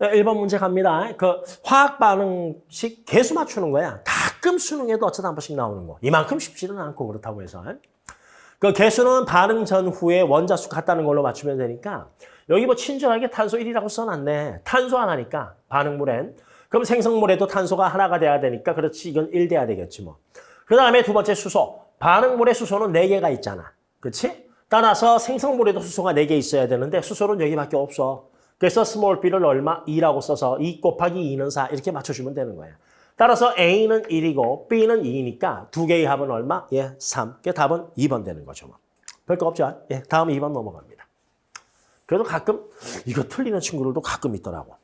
1번 문제 갑니다. 그 화학 반응식 개수 맞추는 거야. 가끔 수능에도 어쩌다 한 번씩 나오는 거. 이만큼 쉽지는 않고 그렇다고 해서. 그 개수는 반응 전후에 원자수 같다는 걸로 맞추면 되니까 여기 뭐 친절하게 탄소 1이라고 써놨네. 탄소 하나니까 반응물엔. 그럼 생성물에도 탄소가 하나가 돼야 되니까 그렇지 이건 1 돼야 되겠지 뭐. 그 다음에 두 번째 수소. 반응물의 수소는 4개가 있잖아. 그렇지? 따라서 생성물에도 수소가 4개 있어야 되는데 수소는 여기밖에 없어. 그래서 small b를 얼마? 2라고 써서 2 곱하기 2는 4 이렇게 맞춰주면 되는 거야. 따라서 A는 1이고 B는 2니까 두 개의 합은 얼마? 예, 3. 그 답은 2번 되는 거죠. 뭐. 별거 없죠? 예, 다음 2번 넘어갑니다. 그래도 가끔 이거 틀리는 친구들도 가끔 있더라고.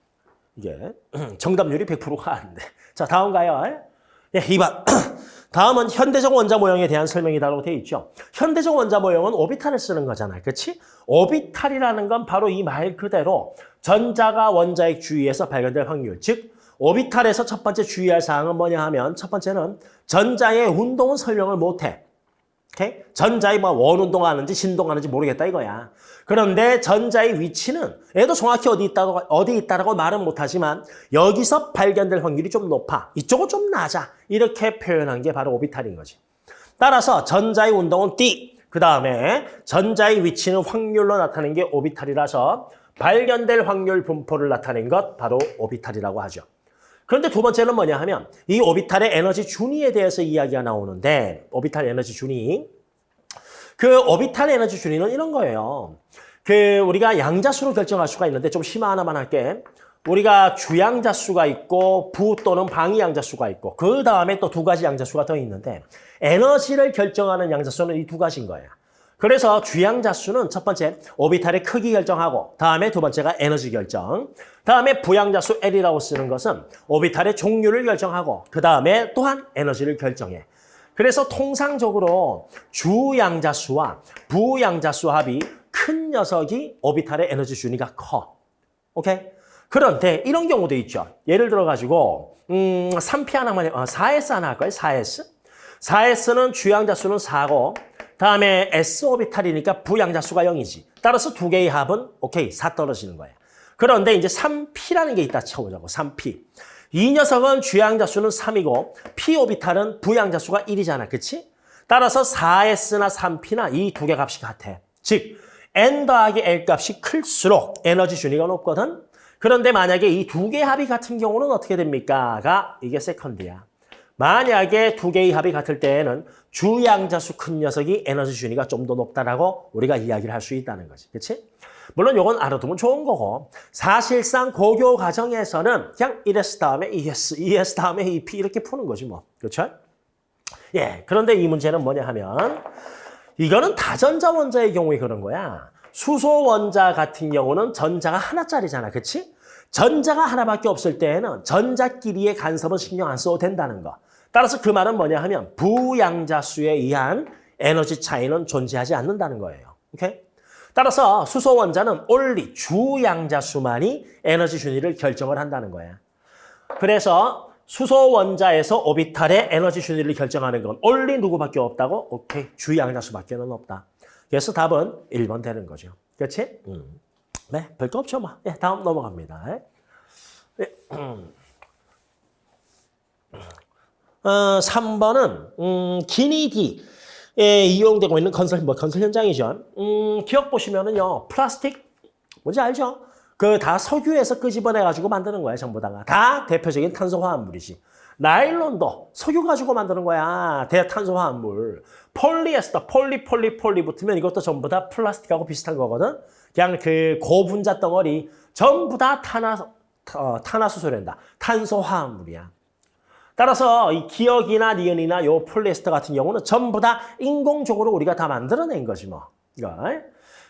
이게 정답률이 100%가 아닌데. 자, 다음 가요. 예, 2번. 다음은 현대적 원자 모형에 대한 설명이다라고 되어 있죠. 현대적 원자 모형은 오비탈을 쓰는 거잖아요. 그렇지? 오비탈이라는 건 바로 이 말 그대로 전자가 원자의 주위에서 발견될 확률, 즉 오비탈에서 첫 번째 주의할 사항은 뭐냐 하면 첫 번째는 전자의 운동은 설명을 못해. 오케이? 전자의 뭐 원운동하는지 진동하는지 모르겠다 이거야. 그런데 전자의 위치는 얘도 정확히 어디 있다고 어디 있다라고 말은 못하지만 여기서 발견될 확률이 좀 높아. 이쪽은 좀 낮아. 이렇게 표현한 게 바로 오비탈인 거지. 따라서 전자의 운동은 D. 그 다음에 전자의 위치는 확률로 나타낸 게 오비탈이라서 발견될 확률 분포를 나타낸 것 바로 오비탈이라고 하죠. 그런데 두 번째는 뭐냐 하면 이 오비탈의 에너지 준위에 대해서 이야기가 나오는데 오비탈 에너지 준위 그 오비탈 에너지 준위는 이런 거예요. 그 우리가 양자수로 결정할 수가 있는데 좀 심화 하나만 할게. 우리가 주양자수가 있고 부 또는 방위 양자수가 있고 그 다음에 또 두 가지 양자수가 더 있는데 에너지를 결정하는 양자수는 이 두 가지인 거예요. 그래서 주양자 수는 첫 번째 오비탈의 크기 결정하고 다음에 두 번째가 에너지 결정 다음에 부양자 수 L이라고 쓰는 것은 오비탈의 종류를 결정하고 그 다음에 또한 에너지를 결정해. 그래서 통상적으로 주양자 수와 부양자 수 합이 큰 녀석이 오비탈의 에너지 준위가 커. 오케이? 그런데 이런 경우도 있죠. 예를 들어가지고 음, 3P 하나만, 어, 4S 하나 할까요? 4S? 4S는 주양자 수는 4고 다음에 S 오비탈이니까 부양자수가 0이지. 따라서 두 개의 합은 오케이, 4 떨어지는 거예요. 그런데 이제 3P라는 게 있다 쳐보자고, 3P. 이 녀석은 주양자수는 3이고 P 오비탈은 부양자수가 1이잖아, 그치? 따라서 4S나 3P나 이 두 개 값이 같아. 즉, N 더하기 L 값이 클수록 에너지 준위가 높거든? 그런데 만약에 이 두 개의 합이 같은 경우는 어떻게 됩니까? 가 이게 세컨드야. 만약에 두 개의 합이 같을 때에는 주양자수 큰 녀석이 에너지 준위가 좀 더 높다라고 우리가 이야기를 할 수 있다는 거지. 그렇지? 물론 이건 알아두면 좋은 거고 사실상 고교 과정에서는 그냥 1S 다음에 ES, ES 다음에 EP 이렇게 푸는 거지 뭐. 그렇죠? 예. 그런데 이 문제는 뭐냐 하면 이거는 다전자 원자의 경우에 그런 거야. 수소 원자 같은 경우는 전자가 하나짜리잖아. 그렇지? 전자가 하나밖에 없을 때에는 전자끼리의 간섭은 신경 안 써도 된다는 거. 따라서 그 말은 뭐냐 하면 부양자 수에 의한 에너지 차이는 존재하지 않는다는 거예요. 오케이? 따라서 수소 원자는 only 주양자 수만이 에너지 준위를 결정을 한다는 거야. 그래서 수소 원자에서 오비탈의 에너지 준위를 결정하는 건 only 누구밖에 없다고? 오케이, 주양자 수밖에는 없다. 그래서 답은 1번 되는 거죠. 그렇지? 음. 네, 별거 없죠, 뭐. 예, 다음 넘어갑니다. 예. 어, 3번은 음, 기니디 에 이용되고 있는 건설 뭐 건설 현장이죠. 음, 기역 보시면은요. 플라스틱 뭔지 알죠? 그 다 석유에서 끄집어내 가지고 만드는 거야, 전부 다가. 다 대표적인 탄소 화합물이지. 나일론도 석유 가지고 만드는 거야. 대탄소 화합물. 폴리에스터, 폴리, 폴리, 폴리 붙으면 이것도 전부 다 플라스틱하고 비슷한 거거든. 그냥 그 고분자 덩어리 전부 다 탄화, 어, 탄화수소란다. 탄소 화합물이야. 따라서 이 기억이나 니은이나 요 폴리에스터 같은 경우는 전부 다 인공적으로 우리가 다 만들어낸 거지 뭐. 이거.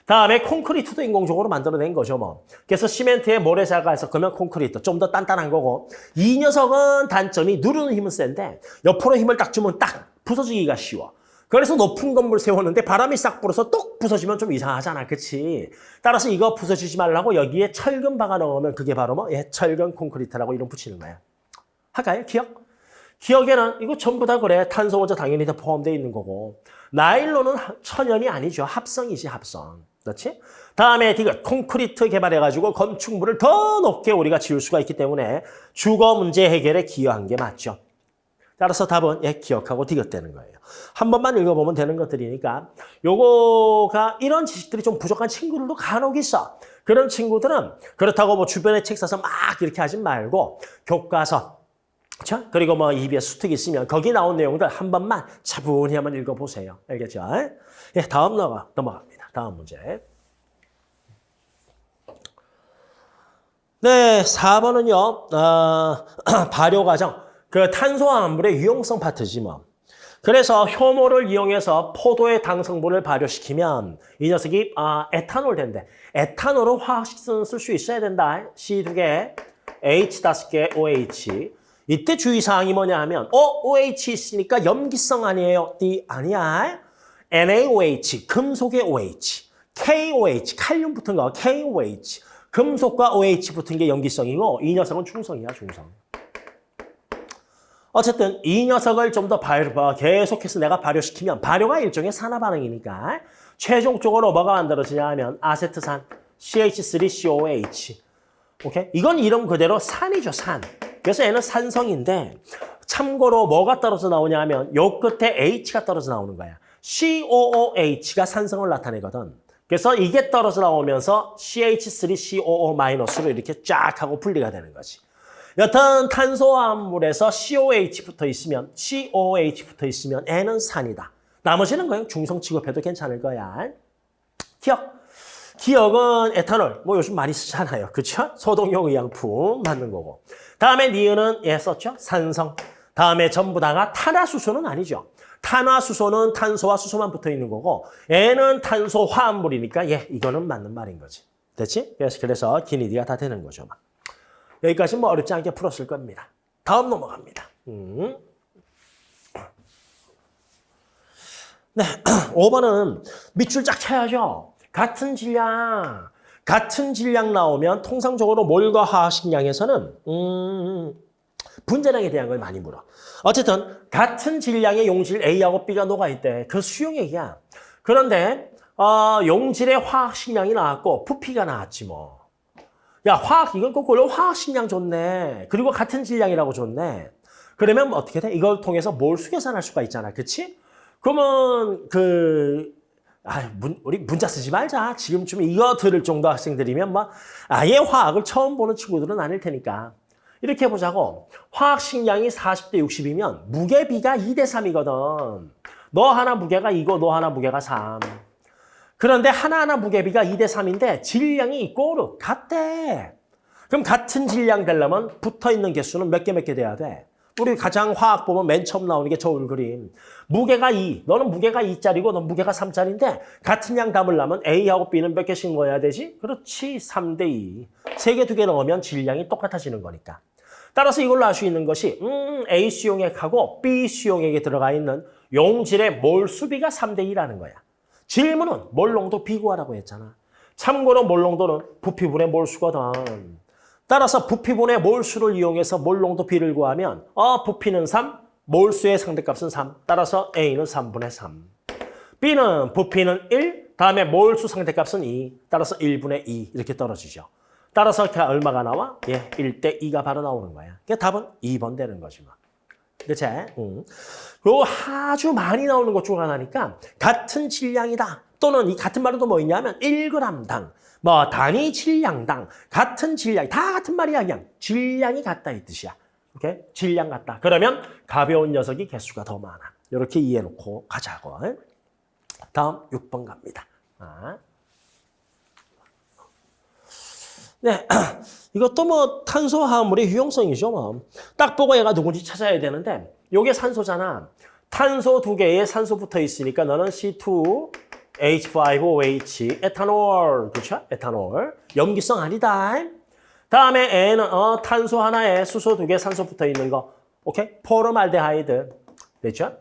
다음에 콘크리트도 인공적으로 만들어낸 거죠 뭐. 그래서 시멘트에 모래사가 해서 그러면 콘크리트 좀 더 단단한 거고 이 녀석은 단점이 누르는 힘은 센데 옆으로 힘을 딱 주면 딱 부서지기가 쉬워. 그래서 높은 건물 세웠는데 바람이 싹 불어서 똑 부서지면 좀 이상하잖아. 그치? 따라서 이거 부서지지 말라고 여기에 철근 박아 넣으면 그게 바로 뭐? 예, 철근 콘크리트라고 이름 붙이는 거야. 할까요? 기억? 기억에는 이거 전부 다 그래. 탄소 원자 당연히 다 포함되어 있는 거고. 나일론은 천연이 아니죠. 합성이지, 합성. 그렇지? 다음에 디귿 콘크리트 개발해가지고 건축물을 더 높게 우리가 지을 수가 있기 때문에 주거 문제 해결에 기여한 게 맞죠. 따라서 답은 예, 기억하고 디귿되는 거예요. 한 번만 읽어보면 되는 것들이니까 요거가 이런 지식들이 좀 부족한 친구들도 간혹 있어. 그런 친구들은 그렇다고 뭐 주변에 책 사서 막 이렇게 하지 말고 교과서 그렇죠? 그리고 뭐 EBS 수특 있으면 거기 나온 내용들 한 번만 차분히 한번 읽어보세요. 알겠죠? 예, 다음 넘어, 넘어갑니다. 다음 문제. 네, 4번은요. 어, 발효 과정. 그 탄소화합물의 유용성 파트지 뭐. 그래서 효모를 이용해서 포도의 당성분을 발효시키면 이 녀석이 아, 에탄올 된대. 에탄올은 화학식성 쓸수 있어야 된다. C 두 개, H 다섯 개, OH. 이때 주의사항이 뭐냐 하면 어? OH 있으니까 염기성 아니에요? D 아니야. NaOH, 금속의 OH. KOH, 칼륨 붙은 거 KOH. 금속과 OH 붙은 게 염기성이고 이 녀석은 중성이야, 중성. 어쨌든 이 녀석을 좀더 발효, 계속해서 내가 발효시키면 발효가 일종의 산화 반응이니까 최종적으로 뭐가 만들어지냐 하면 아세트산 CH3COH. 오케이? 이건 이름 그대로 산이죠, 산. 그래서 얘는 산성인데 참고로 뭐가 떨어져 나오냐 하면 요 끝에 H가 떨어져 나오는 거야. COOH가 산성을 나타내거든. 그래서 이게 떨어져 나오면서 CH3COO-로 이렇게 쫙 하고 분리가 되는 거지. 여튼 탄소화합물에서 COH 붙어 있으면 COH 붙어 있으면 N은 산이다. 나머지는 그냥 중성 취급해도 괜찮을 거야. 기억. 기억은 에탄올. 뭐 요즘 많이 쓰잖아요. 그렇죠? 소독용 의약품 맞는 거고. 다음에 니은은 예 썼죠? 산성. 다음에 전부 다가 탄화수소는 아니죠. 탄화수소는 탄소와 수소만 붙어 있는 거고 N은 탄소 화합물이니까 예 이거는 맞는 말인 거지. 됐지? 그래서 그래서 기니디가 다 되는 거죠. 막. 여기까지 뭐 어렵지 않게 풀었을 겁니다. 다음 넘어갑니다. 음. 네, 5번은 밑줄 쫙 쳐야죠. 같은 질량, 같은 질량 나오면 통상적으로 몰과 화학식량에서는 음, 분자량에 대한 걸 많이 물어. 어쨌든 같은 질량의 용질 A하고 B가 녹아있대. 그 수용 얘기야. 그런데 어, 용질의 화학식량이 나왔고 부피가 나왔지 뭐. 야 화학 이건 거꾸로 화학식량 좋네. 그리고 같은 질량이라고 좋네. 그러면 뭐 어떻게 돼? 이걸 통해서 몰수 계산할 수가 있잖아. 그치? 그러면 그 아, 문, 우리 문자 쓰지 말자. 지금쯤 이거 들을 정도 학생들이면 뭐 아예 화학을 처음 보는 친구들은 아닐 테니까. 이렇게 해보자고. 화학 식량이 40대 60이면 무게비가 2대 3이거든. 너 하나 무게가 이거, 너 하나 무게가 3. 그런데 하나하나 무게비가 2대 3인데 질량이 꼬르 같대. 그럼 같은 질량 되려면 붙어있는 개수는 몇 개 몇 개 돼야 돼? 우리 가장 화학 보면 맨 처음 나오는 게 저울 그림. 무게가 2, 너는 무게가 2짜리고 넌 무게가 3짜리인데 같은 양 담으려면 A하고 B는 몇 개씩 넣어야 되지? 그렇지, 3대 2. 세 개, 두개 넣으면 질량이 똑같아지는 거니까. 따라서 이걸로 알 수 있는 것이 음, A 수용액하고 B 수용액에 들어가 있는 용질의 몰 수비가 3대 2라는 거야. 질문은 몰 농도 비구하라고 했잖아. 참고로 몰 농도는 부피분의 몰수거든. 따라서 부피분의 몰수를 이용해서 몰농도 B를 구하면 어 부피는 3, 몰수의 상대값은 3. 따라서 A는 3분의 3. B는 부피는 1, 다음에 몰수 상대값은 2. 따라서 1분의 2 이렇게 떨어지죠. 따라서 얼마가 나와? 예, 1대 2가 바로 나오는 거야. 그 답은 2번 되는 거지 뭐. 그치? 응. 그리고 아주 많이 나오는 것 중 하나니까 같은 질량이다. 또는 이 같은 말은 또뭐 있냐면 1g당, 뭐 단위 질량당, 같은 질량, 다 같은 말이야 그냥. 질량이 같다 이 뜻이야. 오케이? 질량 같다. 그러면 가벼운 녀석이 개수가 더 많아. 이렇게 이해해놓고 가자고. 다음 6번 갑니다. 아. 네, 이것도 뭐 탄소화합물의 유용성이죠. 뭐. 딱 보고 얘가 누군지 찾아야 되는데 이게 산소잖아. 탄소 두 개에 산소 붙어 있으니까 너는 C2, H5OH, 에탄올, 그렇죠? 에탄올. 염기성 아니다. 다음에 N은 어, 탄소 하나에 수소 두 개 산소 붙어 있는 거. 오케이? 포름알데하이드. 됐죠?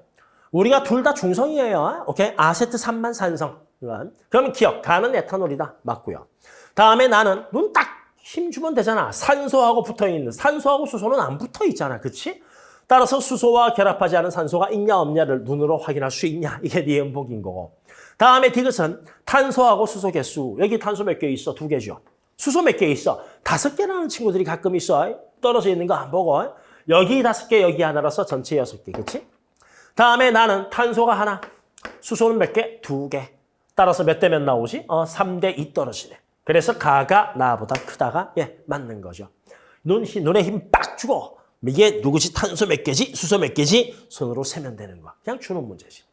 우리가 둘 다 중성이에요. 오케이? 아세트산만 산성. 그러면 기억, 가는 에탄올이다. 맞고요. 다음에 나는 눈 딱 힘주면 되잖아. 산소하고 붙어있는. 산소하고 수소는 안 붙어있잖아. 그치? 따라서 수소와 결합하지 않은 산소가 있냐 없냐를 눈으로 확인할 수 있냐. 이게 네 음복인 거고. 다음에 디귿은 탄소하고 수소 개수. 여기 탄소 몇 개 있어? 두 개죠. 수소 몇 개 있어? 다섯 개라는 친구들이 가끔 있어. 떨어져 있는 거 안 보고. 여기 다섯 개, 여기 하나라서 전체 여섯 개. 그치? 다음에 나는 탄소가 하나. 수소는 몇 개? 두 개. 따라서 몇 대 몇 나오지? 어, 3대 2 떨어지네. 그래서 가가 나보다 크다가 예, 맞는 거죠. 눈, 눈에 힘 빡 주고 이게 누구지? 탄소 몇 개지? 수소 몇 개지? 손으로 세면 되는 거. 그냥 주는 문제지.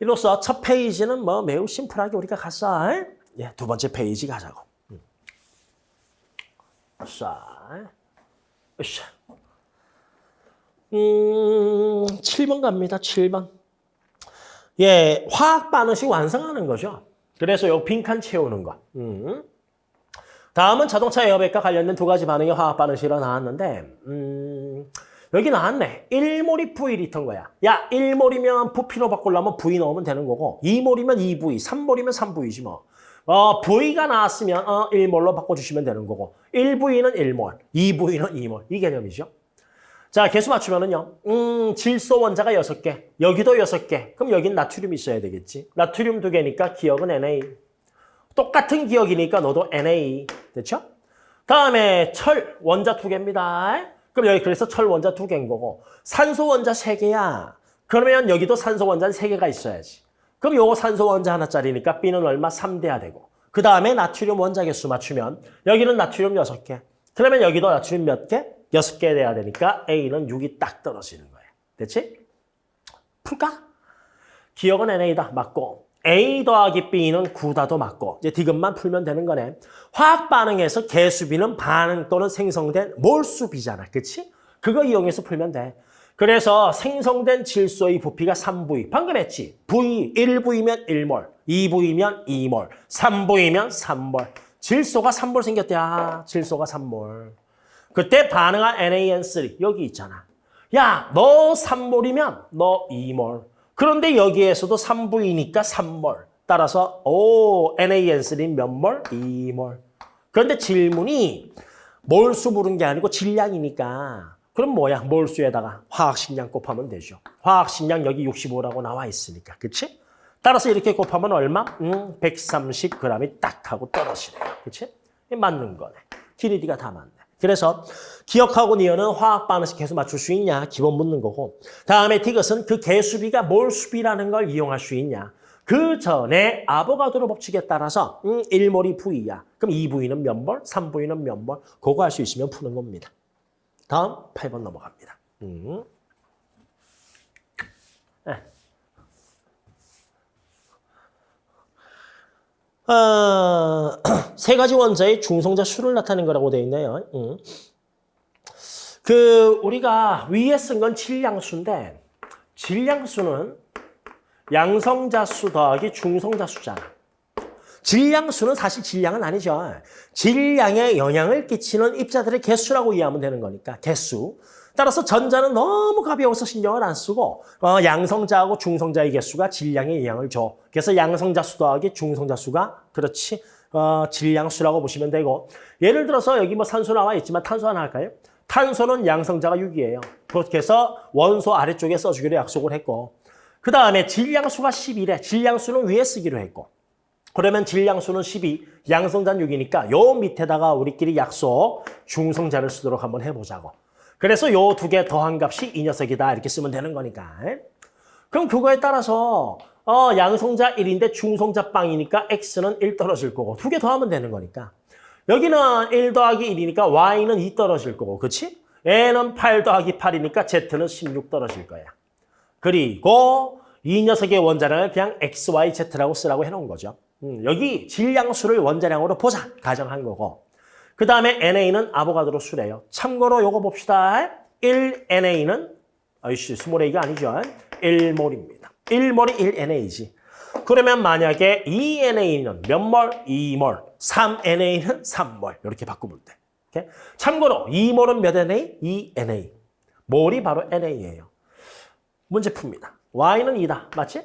이로써 첫 페이지는 뭐 매우 심플하게 우리가 갔어. 예, 두 번째 페이지 가자고. 음. 자. 음, 7번 갑니다. 7번. 예, 화학 반응식 완성하는 거죠. 그래서 요 빈칸 채우는 거. 음. 다음은 자동차 에어백과 관련된 두 가지 반응의 화학 반응식으로 나왔는데 음, 여기 나왔네. 1몰이 V리터인 거야. 야, 1몰이면 부피로 바꾸려면 V 넣으면 되는 거고 2몰이면 2V, 3몰이면 3V지 뭐. 어, V가 나왔으면 어, 1몰로 바꿔주시면 되는 거고 1V는 1몰, 2V는 2몰. 이 개념이죠. 자, 개수 맞추면은요. 음, 질소 원자가 6개. 여기도 6개. 그럼 여긴 나트륨이 있어야 되겠지. 나트륨 2개니까 기억은 Na. 똑같은 기억이니까 너도 Na. 됐죠? 다음에 철 원자 2개입니다. 그럼 여기 그래서 철 원자 2개인 거고 산소 원자 3개야. 그러면 여기도 산소 원자는 3개가 있어야지. 그럼 요거 산소 원자 하나짜리니까 B는 얼마? 3대야 되고. 그 다음에 나트륨 원자 개수 맞추면 여기는 나트륨 6개. 그러면 여기도 나트륨 몇 개? 6개 돼야 되니까 A는 6이 딱 떨어지는 거예요. 됐지? 풀까? 기억은 NA다. 맞고. A 더하기 B는 9다도 맞고. 이제 디귿만 풀면 되는 거네. 화학 반응에서 개수비는 반응 또는 생성된 몰수비잖아. 그치? 그거 이용해서 풀면 돼. 그래서 생성된 질소의 부피가 3V. 방금 했지? V, 1V면 1몰, 2V면 2몰, 3V면 3몰. 질소가 3몰 생겼대. 아, 질소가 3몰. 그때 반응한 NaN3 여기 있잖아. 야, 너 3몰이면 너 2몰. 그런데 여기에서도 3V니까 3몰. 따라서 오, NaN3 몇 몰? 2몰. 그런데 질문이 몰수 부른 게 아니고 질량이니까 그럼 뭐야? 몰수에다가 화학식량 곱하면 되죠. 화학식량 여기 65라고 나와 있으니까. 그치? 따라서 이렇게 곱하면 얼마? 음, 130g이 딱 하고 떨어지네요. 그치? 맞는 거네. 길이디가 다 맞네. 그래서 기억하고 니은은 화학 반응식 계속 맞출 수 있냐? 기본 묻는 거고. 다음에 디귿은 그 개수비가 몰 수비라는 걸 이용할 수 있냐? 그 전에 아보가드로 법칙에 따라서 음, 1몰이 V야. 그럼 2V는 몇 몰? 3V는 몇 몰? 그거 할 수 있으면 푸는 겁니다. 다음 8번 넘어갑니다. 음. 네. 어, 세 가지 원자의 중성자 수를 나타낸 거라고 되어 있네요. 음. 그 우리가 위에 쓴 건 질량수인데 질량수는 양성자 수 더하기 중성자 수잖아. 질량수는 사실 질량은 아니죠. 질량에 영향을 끼치는 입자들의 개수라고 이해하면 되는 거니까 개수. 따라서 전자는 너무 가벼워서 신경을 안 쓰고 어, 양성자하고 중성자의 개수가 질량에 영향을 줘. 그래서 양성자 수 더하기 중성자 수가 그렇지 어, 질량수라고 보시면 되고 예를 들어서 여기 뭐 산소 나와 있지만 탄소 하나 할까요? 탄소는 양성자가 6이에요. 그렇게 해서 원소 아래쪽에 써주기로 약속을 했고 그 다음에 질량수가 11에 질량수는 위에 쓰기로 했고 그러면 질량수는 12, 양성자는 6이니까 요 밑에다가 우리끼리 약속 중성자를 쓰도록 한번 해보자고. 그래서 요 두 개 더한 값이 이 녀석이다 이렇게 쓰면 되는 거니까. 그럼 그거에 따라서 어, 양성자 1인데 중성자 빵이니까 X는 1 떨어질 거고 두 개 더하면 되는 거니까. 여기는 1 더하기 1이니까 Y는 2 떨어질 거고 그치? N은 8 더하기 8이니까 Z는 16 떨어질 거야. 그리고 이 녀석의 원자량을 그냥 XYZ라고 쓰라고 해놓은 거죠. 음, 여기 질량수를 원자량으로 보자 가정한 거고 그 다음에 NA는 아보가드로 수래요. 참고로 요거 봅시다. 1NA는 아이씨 small A가 아니죠. 1몰입니다. 1몰이 1NA지. 그러면 만약에 2NA는 몇 몰? 2몰. 3NA는 3몰. 이렇게 바꾸면 돼. 오케이? 참고로 2몰은 몇 NA? 2NA. 몰이 바로 NA예요. 문제 풉니다. Y는 2다. 맞지?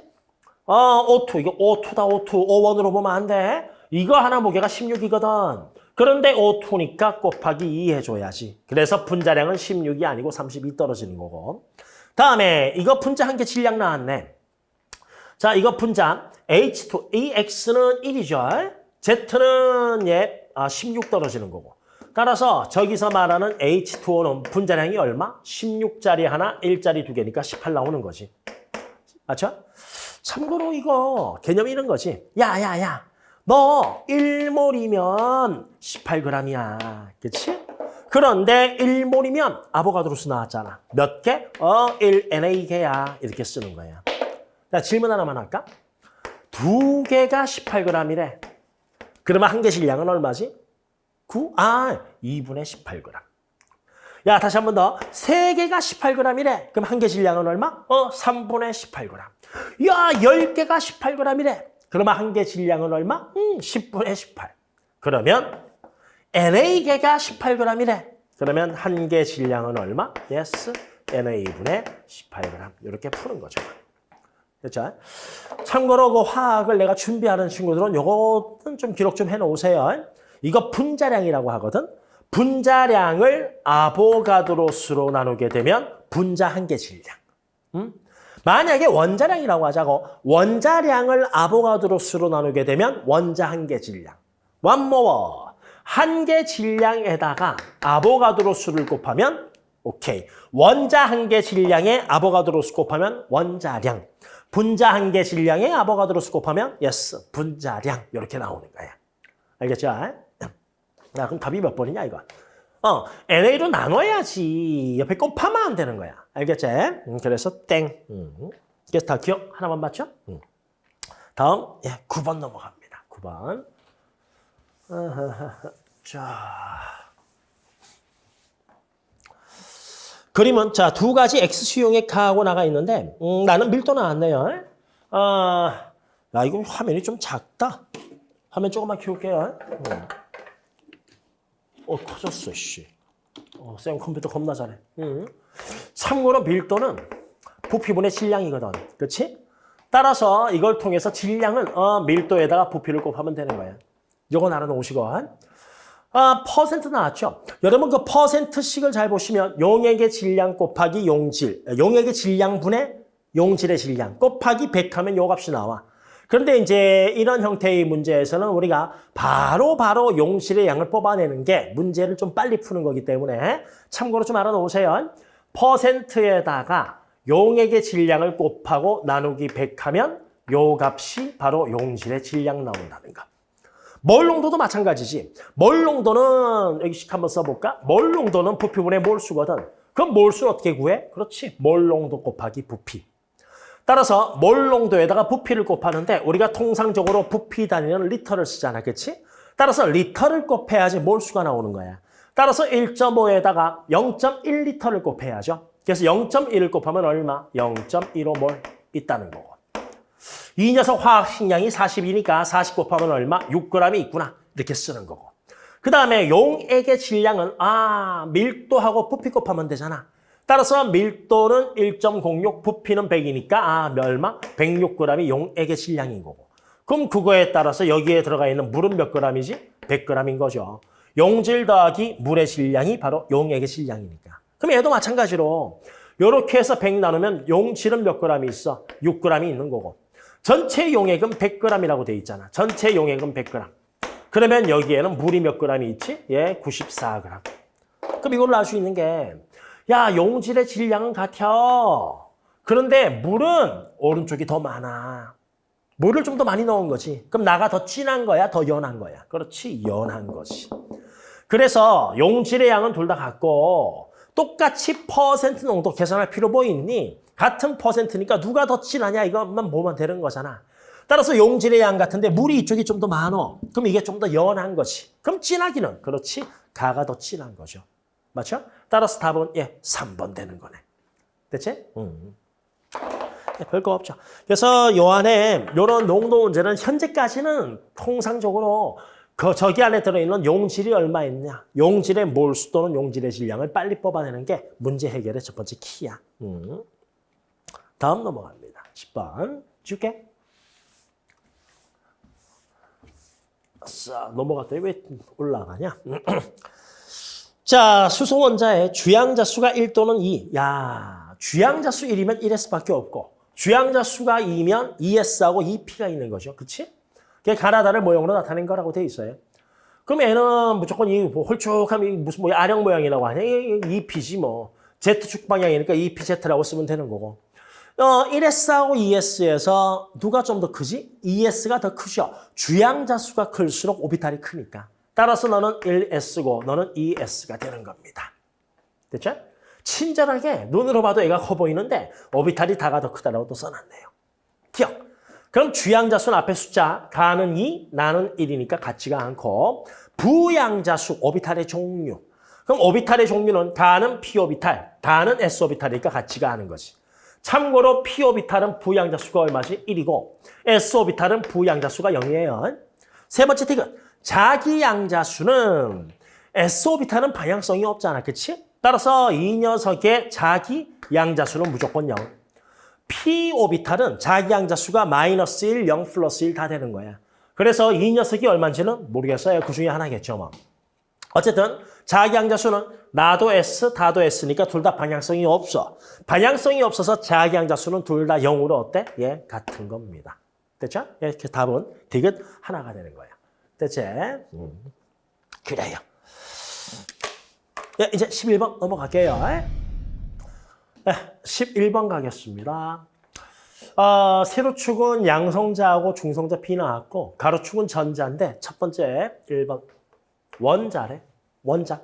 어, O2. 이거 O2다, O2. O1으로 보면 안 돼. 이거 하나 무게가 16이거든. 그런데 O2니까 곱하기 2 해줘야지. 그래서 분자량은 16이 아니고 32 떨어지는 거고. 다음에 이거 분자 한 개 질량 나왔네. 자, 이거 분자 H2, 이 X는 1이죠. Z는 예, 아, 16 떨어지는 거고. 따라서 저기서 말하는 H2O는 분자량이 얼마? 16짜리 하나, 1짜리 두 개니까 18 나오는 거지. 맞죠? 참고로 이거 개념이 이런 거지. 야, 야, 야. 너 1몰이면 18g이야. 그치? 그런데 1몰이면 아보가드로스 나왔잖아. 몇 개? 어, 1NA개야. 이렇게 쓰는 거야. 자, 질문 하나만 할까? 두 개가 18g이래. 그러면 한개 질량은 얼마지? 9? 아, 2분의 18g. 야, 다시 한 번 더. 세 개가 18g이래. 그럼 한개 질량은 얼마? 어, 3분의 18g. 야, 10개가 18g이래. 그러면 한 개 질량은 얼마? 음, 10분의 18. 그러면 NA개가 18g이래. 그러면 한 개 질량은 얼마? yes, NA분의 18g. 이렇게 푸는 거죠. 됐죠? 참고로 그 화학을 내가 준비하는 친구들은 요거는 좀 기록 좀 해놓으세요. 이거 분자량이라고 하거든. 분자량을 아보가드로스로 나누게 되면 분자 한 개 질량. 음? 만약에 원자량이라고 하자고 원자량을 아보가드로스로 나누게 되면 원자 한 개 질량. one more. 한 개 질량에다가 아보가드로스를 곱하면 오케이. 원자 한 개 질량에 아보가드로스 곱하면 원자량. 분자 한 개 질량에 아보가드로스 곱하면 yes, 분자량. 이렇게 나오는 거야. 알겠죠? 야, 그럼 답이 몇 번이냐, 이거? 어, NA로 나눠야지. 옆에 곱하면 안 되는 거야. 알겠지? 음, 그래서 땡. 음. 그래서 다 기억 하나만 맞죠? 음. 다음, 예, 9번 넘어갑니다. 9번. 자. 그림은 자두 가지 x 수용액 가하고 나가 있는데 음, 나는 밀도 나왔네요. 아, 야 이거 화면이 좀 작다. 화면 조금만 키울게요. 음. 어 커졌어 씨. 어, 쌤 컴퓨터 겁나 잘해. 음. 참고로 밀도는 부피분의 질량이거든. 그렇지? 따라서 이걸 통해서 질량을 어, 밀도에다가 부피를 곱하면 되는 거야. 요건 알아놓으시고. 아, 퍼센트 나왔죠? 여러분 그 퍼센트씩을 잘 보시면 용액의 질량 곱하기 용질, 용액의 질량분의 용질의 질량 곱하기 100 하면 요 값이 나와. 그런데 이제 이런 형태의 문제에서는 우리가 바로 바로 용질의 양을 뽑아내는 게 문제를 좀 빨리 푸는 거기 때문에 참고로 좀 알아놓으세요. 퍼센트에다가 용액의 질량을 곱하고 나누기 100 하면 요 값이 바로 용질의 질량 나온다는 거. 몰 농도도 마찬가지지. 몰 농도는 여기 씩 한번 써볼까? 몰 농도는 부피분의 몰수거든. 그럼 몰수는 어떻게 구해? 그렇지. 몰 농도 곱하기 부피. 따라서 몰 농도에다가 부피를 곱하는데 우리가 통상적으로 부피 단위는 리터를 쓰잖아. 그렇지? 따라서 리터를 곱해야지 몰수가 나오는 거야. 따라서 1.5에다가 0.1리터를 곱해야죠. 그래서 0.1을 곱하면 얼마? 0.15몰 있다는 거고. 이 녀석 화학 식량이 40이니까 40 곱하면 얼마? 6g이 있구나. 이렇게 쓰는 거고. 그 다음에 용액의 질량은 아 밀도하고 부피 곱하면 되잖아. 따라서 밀도는 1.06, 부피는 100이니까 아 얼마? 106g이 용액의 질량인 거고. 그럼 그거에 따라서 여기에 들어가 있는 물은 몇 g이지? 100g인 거죠. 용질 더하기 물의 질량이 바로 용액의 질량이니까. 그럼 얘도 마찬가지로 이렇게 해서 100 나누면 용질은 몇 g이 있어? 6g이 있는 거고. 전체 용액은 100g이라고 돼 있잖아. 전체 용액은 100g. 그러면 여기에는 물이 몇 g이 있지? 예, 94g. 그럼 이걸로 알 수 있는 게 야, 용질의 질량은 같아. 그런데 물은 오른쪽이 더 많아. 물을 좀 더 많이 넣은 거지. 그럼 나가 더 진한 거야? 더 연한 거야? 그렇지, 연한 거지. 그래서 용질의 양은 둘 다 같고 똑같이 퍼센트 농도 계산할 필요 뭐 있니? 같은 퍼센트니까 누가 더 진하냐 이것만 보면 되는 거잖아. 따라서 용질의 양 같은데 물이 이쪽이 좀 더 많어. 그럼 이게 좀 더 연한 거지. 그럼 진하기는 그렇지. 가가 더 진한 거죠. 맞죠? 따라서 답은 예 3번 되는 거네. 됐지? 음. 예, 별거 없죠. 그래서 요 안에 이런 농도 문제는 현재까지는 통상적으로 그 저기 안에 들어있는 용질이 얼마 있냐. 용질의 몰수 또는 용질의 질량을 빨리 뽑아내는 게 문제 해결의 첫 번째 키야. 음. 다음 넘어갑니다. 10번 줄게. 자, 넘어갔더니 왜 올라가냐? 자, 수소 원자의 주양자 수가 1 또는 2. 야, 주양자 수 1이면 1S밖에 없고 주양자 수가 2면 2S하고 2P가 있는 거죠. 그치? 그게 가나다를 모형으로 나타낸 거라고 돼 있어요. 그럼 얘는 무조건 이 뭐 홀쭉함이 무슨 뭐 아령 모양이라고 하냐. 이 2P지 뭐. Z축 방향이니까 2PZ라고 쓰면 되는 거고. 어, 1S하고 2S에서 누가 좀 더 크지? 2S가 더 크죠. 주양자 수가 클수록 오비탈이 크니까. 따라서 너는 1S고 너는 2S가 되는 겁니다. 됐죠? 친절하게 눈으로 봐도 애가 커 보이는데 오비탈이 다가 더 크다라고 또 써놨네요. 기억. 그럼 주양자수는 앞에 숫자 가는 2, 나는 1이니까 같지가 않고 부양자수 오비탈의 종류. 그럼 오비탈의 종류는 가는 P오비탈, 다는 S오비탈이니까 같지가 않은 거지. 참고로 P오비탈은 부양자 수가 얼마지? 1이고 S오비탈은 부양자 수가 0이에요. 세 번째 티그 자기 양자 수는 S오비탈은 방향성이 없잖아. 그치? 따라서 이 녀석의 자기 양자 수는 무조건 0. P오비탈은 자기 양자 수가 마이너스 1, 0 플러스 1 다 되는 거야. 그래서 이 녀석이 얼마인지는 모르겠어요. 그 중에 하나겠죠. 뭐. 어쨌든 자기양자수는 나도 S, 다도 S니까 둘 다 방향성이 없어. 방향성이 없어서 자기양자수는 둘 다 0으로 어때? 예, 같은 겁니다. 됐죠? 예, 이렇게 답은 디귿 하나가 되는 거야. 됐지? 음. 그래요. 예, 이제 11번 넘어갈게요. 네, 11번 가겠습니다. 어, 세로축은 양성자하고 중성자 P 나왔고 가로축은 전자인데 첫 번째 1번 원자래. 원자.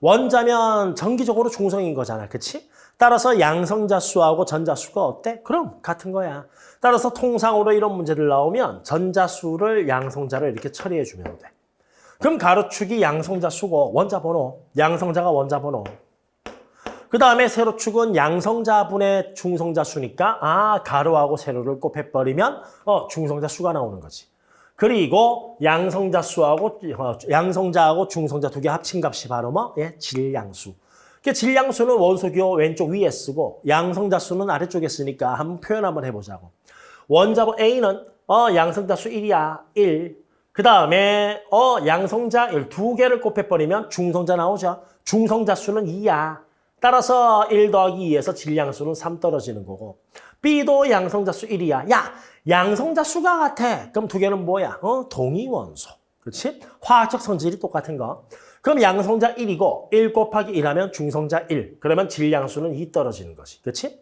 원자면 정기적으로 중성인 거잖아. 그치? 따라서 양성자 수하고 전자 수가 어때? 그럼 같은 거야. 따라서 통상으로 이런 문제들 나오면 전자 수를 양성자로 이렇게 처리해 주면 돼. 그럼 가로축이 양성자 수고 원자 번호, 양성자가 원자 번호. 그 다음에 세로축은 양성자분의 중성자 수니까 아 가로하고 세로를 곱해버리면 어 중성자 수가 나오는 거지. 그리고 양성자 수하고 어, 양성자하고 중성자 두 개 합친 값이 바로 뭐? 예, 질량수. 그 질량수는 원소기호 왼쪽 위에 쓰고 양성자 수는 아래쪽에 쓰니까 한번 표현 한번 해보자고. 원자번 A는 어 양성자 수 1이야. 1. 그 다음에 어 양성자 1, 두 개를 곱해버리면 중성자 나오죠. 중성자 수는 2야. 따라서 1 더하기 2에서 질량수는 3 떨어지는 거고 B도 양성자수 1이야. 야, 양성자수가 같아. 그럼 두 개는 뭐야? 어, 동위원소. 그렇지? 화학적 성질이 똑같은 거. 그럼 양성자 1이고 1 곱하기 1하면 중성자 1. 그러면 질량수는 2 떨어지는 거지. 그렇지?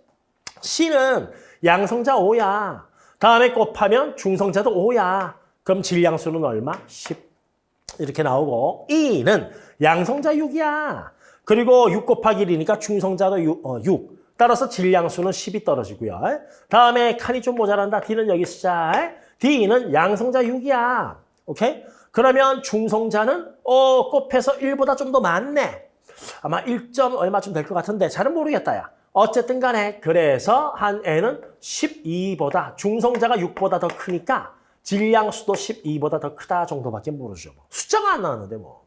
C는 양성자 5야. 다음에 곱하면 중성자도 5야. 그럼 질량수는 얼마? 10. 이렇게 나오고 E는 양성자 6이야. 그리고 6 곱하기 1이니까 중성자도 6. 어, 6. 따라서 질량수는 10이 떨어지고요. 다음에 칸이 좀 모자란다. D는 여기 쓰자. D는 양성자 6이야. 오케이? 그러면 중성자는 어 곱해서 1보다 좀 더 많네. 아마 1점 얼마쯤 될 것 같은데 잘은 모르겠다. 야. 어쨌든 간에 그래서 한 N은 12보다 중성자가 6보다 더 크니까 질량수도 12보다 더 크다 정도밖에 모르죠. 숫자가 안 나왔는데 뭐.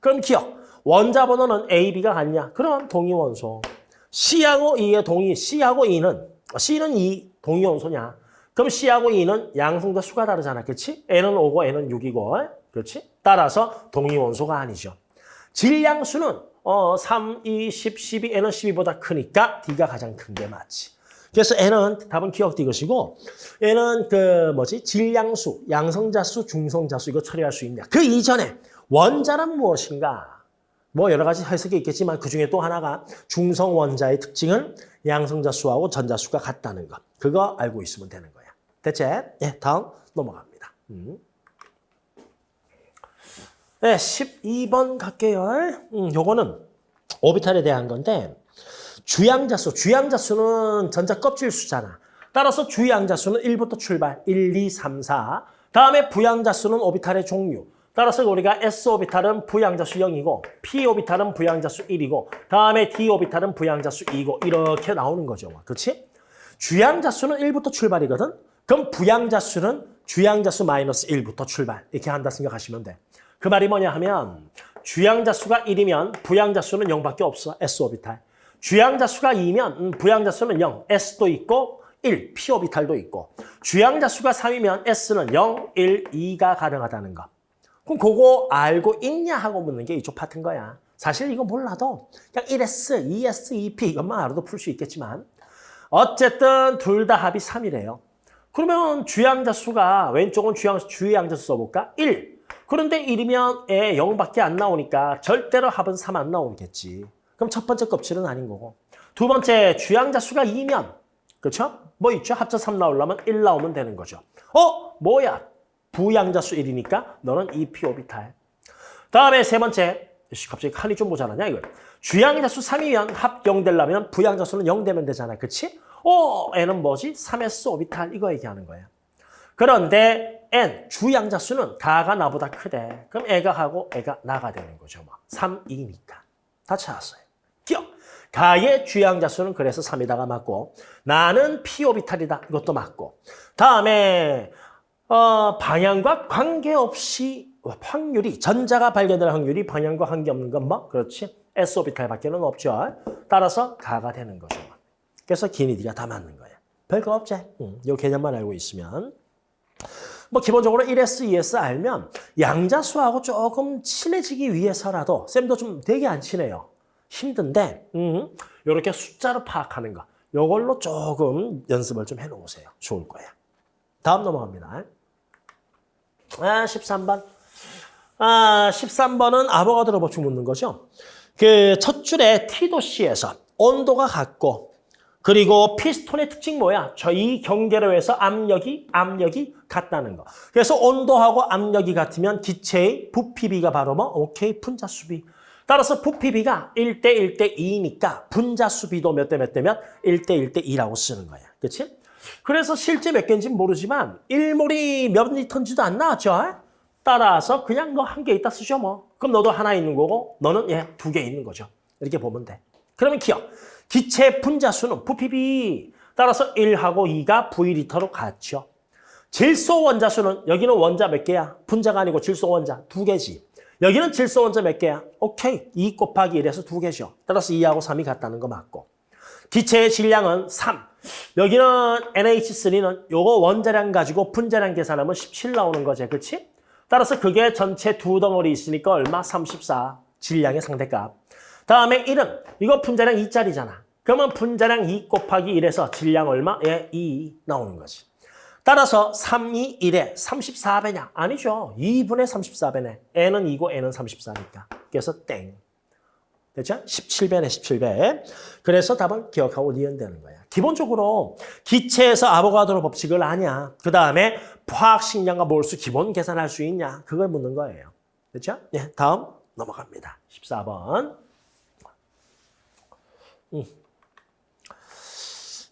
그럼 기억. 원자 번호는 A, B가 같냐? 그럼 동위원소. C하고 E의 동위, C하고 E는, C는 2, 동위원소냐? 그럼 C하고 E는 양성자 수가 다르잖아. 그렇지? N은 5고 N은 6이고. 그렇지? 따라서 동위원소가 아니죠. 질량수는 어, 3, 2, 10, 12, N은 12보다 크니까 D가 가장 큰 게 맞지. 그래서 N은 답은 기억 이것이고 N은 그 뭐지? 질량수, 양성자수, 중성자수 이거 처리할 수 있냐. 그 이전에 원자는 무엇인가? 뭐 여러 가지 해석이 있겠지만 그중에 또 하나가 중성 원자의 특징은 양성자 수하고 전자 수가 같다는 거. 그거 알고 있으면 되는 거야. 대체 예, 다음 넘어갑니다. 음. 네, 12번 갈게요. 음, 요거는 오비탈에 대한 건데 주양자 수, 주양자 수는 전자 껍질 수잖아. 따라서 주양자 수는 1부터 출발, 1, 2, 3, 4. 다음에 부양자 수는 오비탈의 종류. 따라서 우리가 S오비탈은 부양자수 0이고 P오비탈은 부양자수 1이고 다음에 D오비탈은 부양자수 2고 이렇게 나오는 거죠. 그렇지? 주양자수는 1부터 출발이거든. 그럼 부양자수는 주양자수 마이너스 1부터 출발 이렇게 한다 생각하시면 돼. 그 말이 뭐냐 하면 주양자수가 1이면 부양자수는 0밖에 없어. S오비탈. 주양자수가 2면 음, 부양자수는 0. S도 있고 1, P오비탈도 있고 주양자수가 3이면 S는 0, 1, 2가 가능하다는 거. 그럼 그거 알고 있냐 하고 묻는 게 이쪽 파트인 거야. 사실 이거 몰라도 그냥 1S, 2S, 2P 이것만 알아도 풀 수 있겠지만 어쨌든 둘 다 합이 3이래요. 그러면 주양자 수가 왼쪽은 주양, 주양자 수 써볼까? 1. 그런데 1이면 에 0밖에 안 나오니까 절대로 합은 3 안 나오겠지. 그럼 첫 번째 껍질은 아닌 거고. 두 번째 주양자 수가 2면 그렇죠? 뭐 있죠? 합쳐 3 나오려면 1 나오면 되는 거죠. 어? 뭐야? 부양자 수 1이니까 너는 2p 오비탈. 다음에 세 번째. 씨, 갑자기 칸이 좀 모자라냐 이거. 주양자 수 3이면 합0 되려면 부양자 수는 0 되면 되잖아. 그치? 어, n은 뭐지? 3s 오비탈 이거 얘기하는 거야. 그런데 n, 주양자 수는 가가 나보다 크대. 그럼 애가 하고 애가 나가 되는 거죠. 뭐. 3, 2니까. 다 찾았어요. 기억. 가의 주양자 수는 그래서 3이다가 맞고 나는 p 오비탈이다. 이것도 맞고. 다음에 어, 방향과 관계없이 확률이 전자가 발견될 확률이 방향과 관계없는 건 뭐? 그렇지. s 오비탈밖에는 없죠. 따라서 가가 되는 거죠. 그래서 기니디가 다 맞는 거예요. 별거 없지. 응, 이 개념만 알고 있으면. 뭐 기본적으로 1S, 2S 알면 양자수하고 조금 친해지기 위해서라도 쌤도 좀 되게 안 친해요. 힘든데 음, 이렇게 숫자로 파악하는 거. 이걸로 조금 연습을 좀 해놓으세요. 좋을 거예요. 다음 넘어갑니다. 아, 13번. 아, 13번은 아보가드로 법칙 묻는 거죠. 그 첫 줄에 T도시에서 온도가 같고 그리고 피스톤의 특징 뭐야? 저희 경계로 해서 압력이 압력이 같다는 거. 그래서 온도하고 압력이 같으면 기체의 부피비가 바로 뭐? 오케이, 분자수비. 따라서 부피비가 1대 1대 2니까 분자수비도 몇 대 몇 대면 1대 1대 2라고 쓰는 거야. 그렇지? 그래서 실제 몇 개인지는 모르지만 1몰이 몇 리터인지도 안 나왔죠? 따라서 그냥 너 한 개 있다 쓰죠 뭐. 그럼 너도 하나 있는 거고 너는 예, 두 개 있는 거죠. 이렇게 보면 돼. 그러면 기억. 기체 분자수는 부피비 따라서 1하고 2가 V리터로 같죠. 질소 원자수는 여기는 원자 몇 개야? 분자가 아니고 질소 원자 두 개지. 여기는 질소 원자 몇 개야? 오케이. 2 곱하기 1에서 두 개죠. 따라서 2하고 3이 같다는 거 맞고. 기체의 질량은 3. 여기는 NH3는 요거 원자량 가지고 분자량 계산하면 17 나오는 거지. 그렇지? 따라서 그게 전체 두 덩어리 있으니까 얼마? 34. 질량의 상대값. 다음에 1은 이거 분자량 2짜리잖아. 그러면 분자량 2 곱하기 1에서 질량 얼마? 예, 2 나오는 거지. 따라서 3, 2, 1에 34배냐? 아니죠. 2분의 34배네. n은 2고 n은 34니까. 그래서 땡. 됐죠? 17배네, 17배. 그래서 답은 기억하고 니은 되는 거야. 기본적으로 기체에서 아보가드로 법칙을 아냐. 그 다음에 화학식량과 몰수 기본 계산할 수 있냐. 그걸 묻는 거예요. 됐죠? 네, 다음 넘어갑니다. 14번. 음.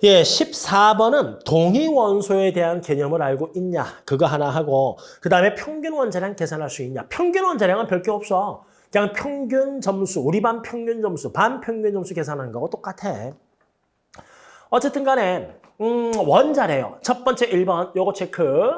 예, 14번은 동위 원소에 대한 개념을 알고 있냐. 그거 하나 하고 그 다음에 평균 원자량 계산할 수 있냐. 평균 원자량은 별게 없어. 그냥 평균 점수, 우리 반 평균 점수, 반 평균 점수 계산하는 거하고 똑같아. 어쨌든 간에 음, 원자래요. 첫 번째 1번 요거 체크.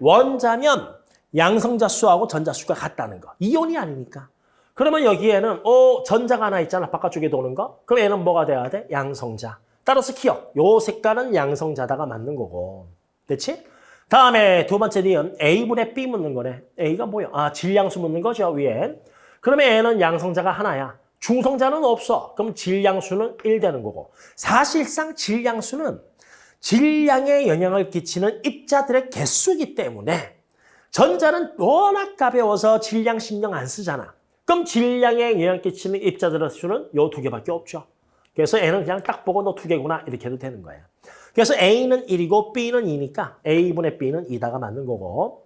원자면 양성자 수하고 전자 수가 같다는 거. 이온이 아니니까. 그러면 여기에는 어 전자가 하나 있잖아. 바깥쪽에 도는 거. 그럼 얘는 뭐가 돼야 돼? 양성자. 따라서 기억. 요 색깔은 양성자다가 맞는 거고. 됐지? 다음에 두 번째 니은 A분의 B 묻는 거네. A가 뭐야? 아, 질량수 묻는 거죠, 위에. 그러면 A는 양성자가 하나야. 중성자는 없어. 그럼 질량수는 1 되는 거고. 사실상 질량수는 질량에 영향을 끼치는 입자들의 개수이기 때문에 전자는 워낙 가벼워서 질량 신경 안 쓰잖아. 그럼 질량에 영향을 끼치는 입자들의 수는 요 두 개밖에 없죠. 그래서 N은 그냥 딱 보고 너 두 개구나 이렇게 해도 되는 거야. 그래서 A는 1이고 B는 2니까 A분의 B는 2다가 맞는 거고.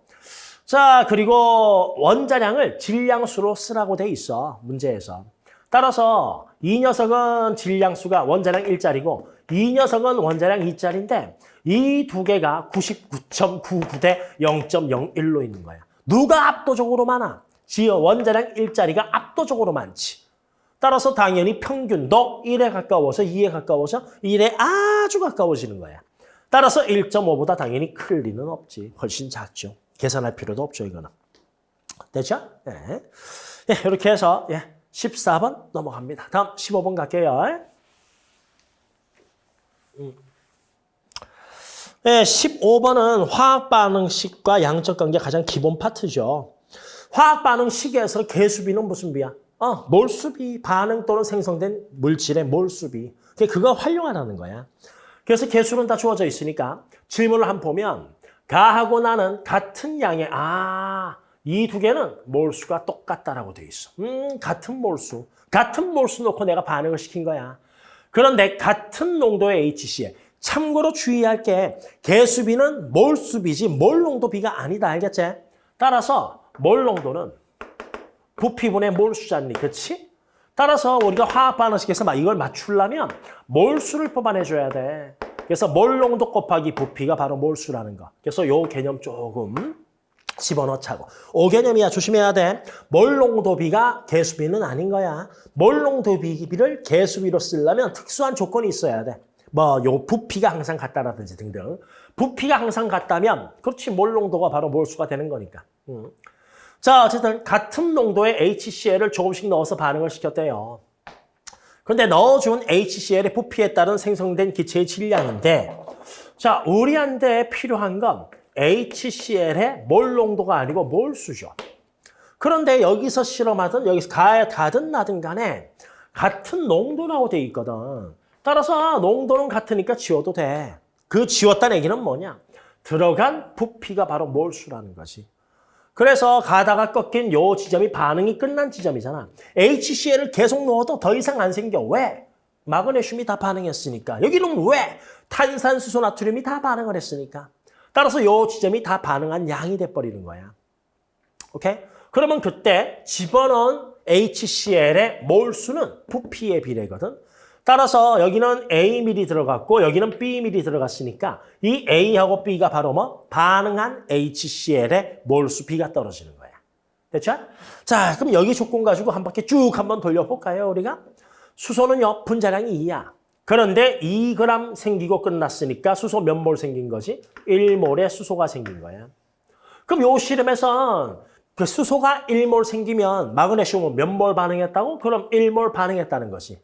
자, 그리고 원자량을 질량수로 쓰라고 돼 있어. 문제에서. 따라서 이 녀석은 질량수가 원자량 1짜리고 이 녀석은 원자량 2짜리인데 이 두 개가 99.99 대 0.01로 있는 거야. 누가 압도적으로 많아? 지어 원자량 1짜리가 압도적으로 많지. 따라서 당연히 평균도 1에 가까워서 2에 가까워서 1에 아주 가까워지는 거야. 따라서 1.5보다 당연히 클 리는 없지. 훨씬 작죠. 계산할 필요도 없죠, 이거는. 됐죠? 네. 네, 이렇게 해서 예, 14번 넘어갑니다. 다음 15번 갈게요. 음. 네, 15번은 화학 반응식과 양적 관계 가장 기본 파트죠. 화학 반응식에서 개수비는 무슨 비야? 어, 몰수비 반응 또는 생성된 물질의 몰수비. 그거 활용하라는 거야. 그래서 개수는 다 주어져 있으니까 질문을 한번 보면 가하고 나는 같은 양의 아, 이 두 개는 몰수가 똑같다라고 돼 있어. 음, 같은 몰수. 같은 몰수 놓고 내가 반응을 시킨 거야. 그런데 같은 농도의 HCl. 참고로 주의할 게 개수비는 몰수비지 몰 농도비가 아니다. 알겠지? 따라서 몰 농도는 부피분의 몰수잖니. 그렇지? 따라서 우리가 화학 반응식에서 막 이걸 맞추려면 몰수를 뽑아내줘야 돼. 그래서 몰 농도 곱하기 부피가 바로 몰수라는 거. 그래서 요 개념 조금 집어넣자고. 오 개념이야. 조심해야 돼. 몰농도비가 개수비는 아닌 거야. 몰농도비를 개수비로 쓰려면 특수한 조건이 있어야 돼. 뭐 요 부피가 항상 같다라든지 등등. 부피가 항상 같다면 그렇지 몰농도가 바로 몰수가 되는 거니까. 음. 자 어쨌든 같은 농도의 HCl을 조금씩 넣어서 반응을 시켰대요. 그런데 넣어준 HCl의 부피에 따른 생성된 기체의 질량인데 자 우리한테 필요한 건 HCl의 몰 농도가 아니고 몰 수죠. 그런데 여기서 실험하든 여기서 가든 나든 간에 같은 농도라고 돼 있거든. 따라서 농도는 같으니까 지워도 돼. 그 지웠다는 얘기는 뭐냐? 들어간 부피가 바로 몰수라는 거지. 그래서 가다가 꺾인 요 지점이 반응이 끝난 지점이잖아. HCl을 계속 넣어도 더 이상 안 생겨. 왜? 마그네슘이 다 반응했으니까. 여기는 왜? 탄산수소 나트륨이 다 반응을 했으니까. 따라서 요 지점이 다 반응한 양이 돼버리는 거야. 오케이? 그러면 그때 집어넣은 HCl의 몰수는 부피의 비례거든. 따라서 여기는 A밀이 들어갔고 여기는 B밀이 들어갔으니까 이 A하고 B가 바로 뭐? 반응한 HCl의 몰수 B가 떨어지는 거야. 됐죠? 자, 그럼 여기 조건 가지고 한 바퀴 쭉 한번 돌려볼까요, 우리가? 수소는요, 분자량이 2야. 그런데 2g 생기고 끝났으니까 수소 몇 몰 생긴 거지? 1몰의 수소가 생긴 거야. 그럼 요 실험에선 그 수소가 1몰 생기면 마그네슘은 몇 몰 반응했다고? 그럼 1몰 반응했다는 거지.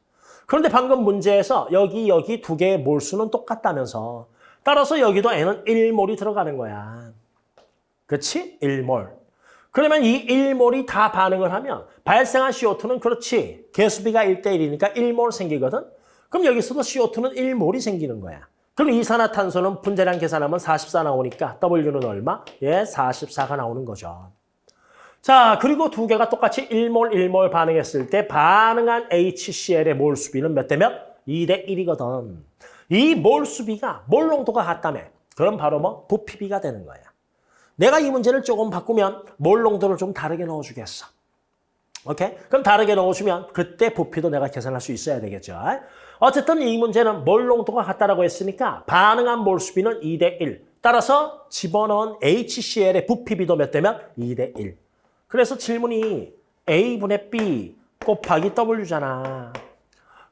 그런데 방금 문제에서 여기 여기 두 개의 몰수는 똑같다면서 따라서 여기도 N은 1몰이 들어가는 거야. 그렇지? 1몰. 그러면 이 1몰이 다 반응을 하면 발생한 CO2는 그렇지. 개수비가 1대1이니까 1몰 생기거든. 그럼 여기서도 CO2는 1몰이 생기는 거야. 그럼 이산화탄소는 분자량 계산하면 44 나오니까 W는 얼마? 예, 44가 나오는 거죠. 자, 그리고 두 개가 똑같이 1몰, 1몰 반응했을 때 반응한 HCl의 몰 수비는 몇 대 몇? 2대 1이거든. 이 몰 수비가 몰 농도가 같다며. 그럼 바로 뭐 부피비가 되는 거야. 내가 이 문제를 조금 바꾸면 몰 농도를 좀 다르게 넣어주겠어. 오케이? 그럼 다르게 넣어주면 그때 부피도 내가 계산할 수 있어야 되겠죠. 어쨌든 이 문제는 몰 농도가 같다라고 했으니까 반응한 몰 수비는 2대 1. 따라서 집어넣은 HCl의 부피비도 몇 대면 2대 1. 그래서 질문이 A분의 B 곱하기 W잖아.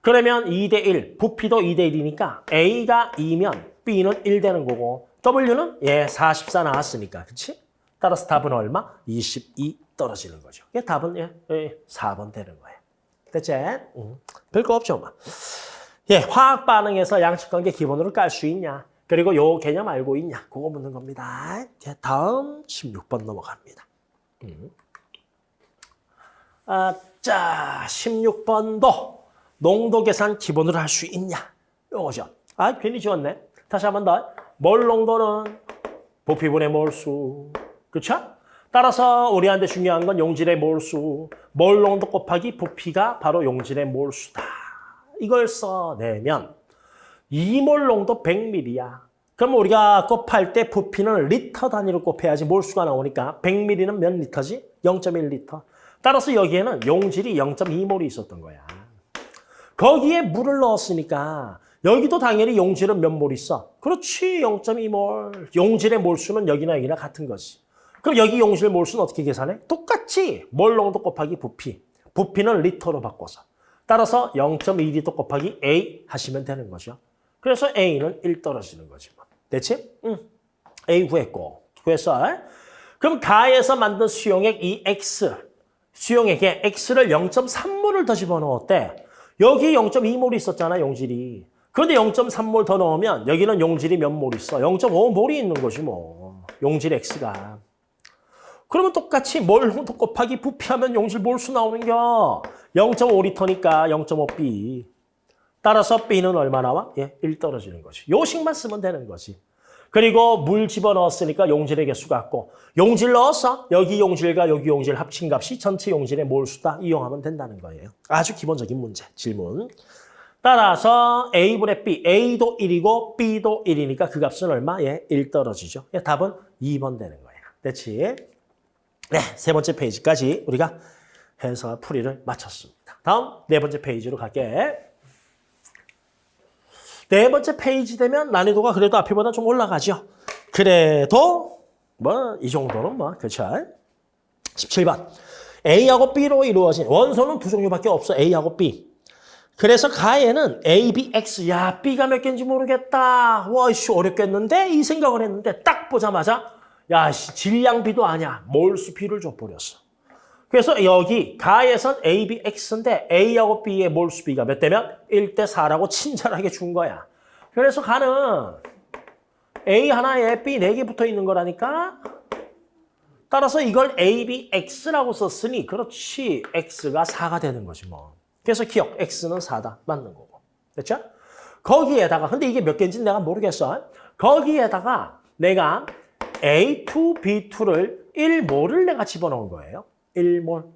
그러면 2대 1, 부피도 2대 1이니까 A가 2면 B는 1 되는 거고 W는 예, 44 나왔으니까. 그렇지? 따라서 답은 얼마? 22 떨어지는 거죠. 예, 답은 예, 예, 4번 되는 거예요. 됐지? 응. 별거 없죠, 뭐. 예, 화학 반응에서 양측 관계 기본으로 깔 수 있냐? 그리고 요 개념 알고 있냐? 그거 묻는 겁니다. 예, 다음 16번 넘어갑니다. 음. 아, 자, 16번도 농도 계산 기본으로 할 수 있냐? 요거죠. 아, 괜히 지웠네. 다시 한 번 더. 몰 농도는 부피분의 몰수. 그렇죠? 따라서 우리한테 중요한 건 용질의 몰수. 몰 농도 곱하기 부피가 바로 용질의 몰수다. 이걸 써내면 2몰 농도 100ml야. 그럼 우리가 곱할 때 부피는 리터 단위로 곱해야지 몰수가 나오니까 100ml는 몇 리터지? 0.1리터. 따라서 여기에는 용질이 0.2몰이 있었던 거야. 거기에 물을 넣었으니까 여기도 당연히 용질은 몇 몰 있어? 그렇지, 0.2몰. 용질의 몰수는 여기나 여기나 같은 거지. 그럼 여기 용질 몰수는 어떻게 계산해? 똑같지. 몰 농도 곱하기 부피. 부피는 리터로 바꿔서. 따라서 0.2리터 곱하기 A 하시면 되는 거죠. 그래서 A는 1 떨어지는 거지. 뭐. 됐지? 응. A 구했고. 구했어. 그럼 가에서 만든 수용액 이 X. 수용액에 X를 0.3몰을 더 집어넣었대. 여기 0.2몰이 있었잖아, 용질이. 그런데 0.3몰 더 넣으면 여기는 용질이 몇 몰 있어? 0.5몰이 있는 거지 뭐. 용질 X가. 그러면 똑같이 몰 곱하기 부피하면 용질 몰수 나오는 겨. 0.5리터니까 0.5B. 따라서 B는 얼마 나와? 예, 1 떨어지는 거지. 요식만 쓰면 되는 거지. 그리고 물 집어넣었으니까 용질의 개수 같고 용질 넣었어. 여기 용질과 여기 용질 합친 값이 전체 용질의 몰수다. 이용하면 된다는 거예요. 아주 기본적인 문제, 질문. 따라서 A분의 B, A도 1이고 B도 1이니까 그 값은 얼마? 예, 1 떨어지죠. 예, 답은 2번 되는 거예요. 됐지? 네, 세 번째 페이지까지 우리가 해서 풀이를 마쳤습니다. 다음 네 번째 페이지로 갈게. 네 번째 페이지 되면 난이도가 그래도 앞에보다 좀 올라가죠. 그래도 뭐 이 정도는 뭐 그렇죠. 17번. A하고 B로 이루어진 원소는 두 종류밖에 없어. A하고 B. 그래서 가에는 A, B, X. 야, B가 몇 개인지 모르겠다. 와, 씨 어렵겠는데? 이 생각을 했는데 딱 보자마자 야, 씨 질량 B도 아니야. 몰수 B를 줘버렸어. 그래서 여기 가에선 A, B, X인데 A하고 B의 몰수 B가 몇 대면 1대 4라고 친절하게 준 거야. 그래서 가는 A 하나에 B 4개 붙어 있는 거라니까. 따라서 이걸 A, B, X라고 썼으니 그렇지 X가 4가 되는 거지 뭐. 그래서 기억 X는 4다. 맞는 거고. 됐죠? 거기에다가 근데 이게 몇 개인지 내가 모르겠어. 거기에다가 내가 A2, B2를 1몰을 내가 집어넣은 거예요. 1몰.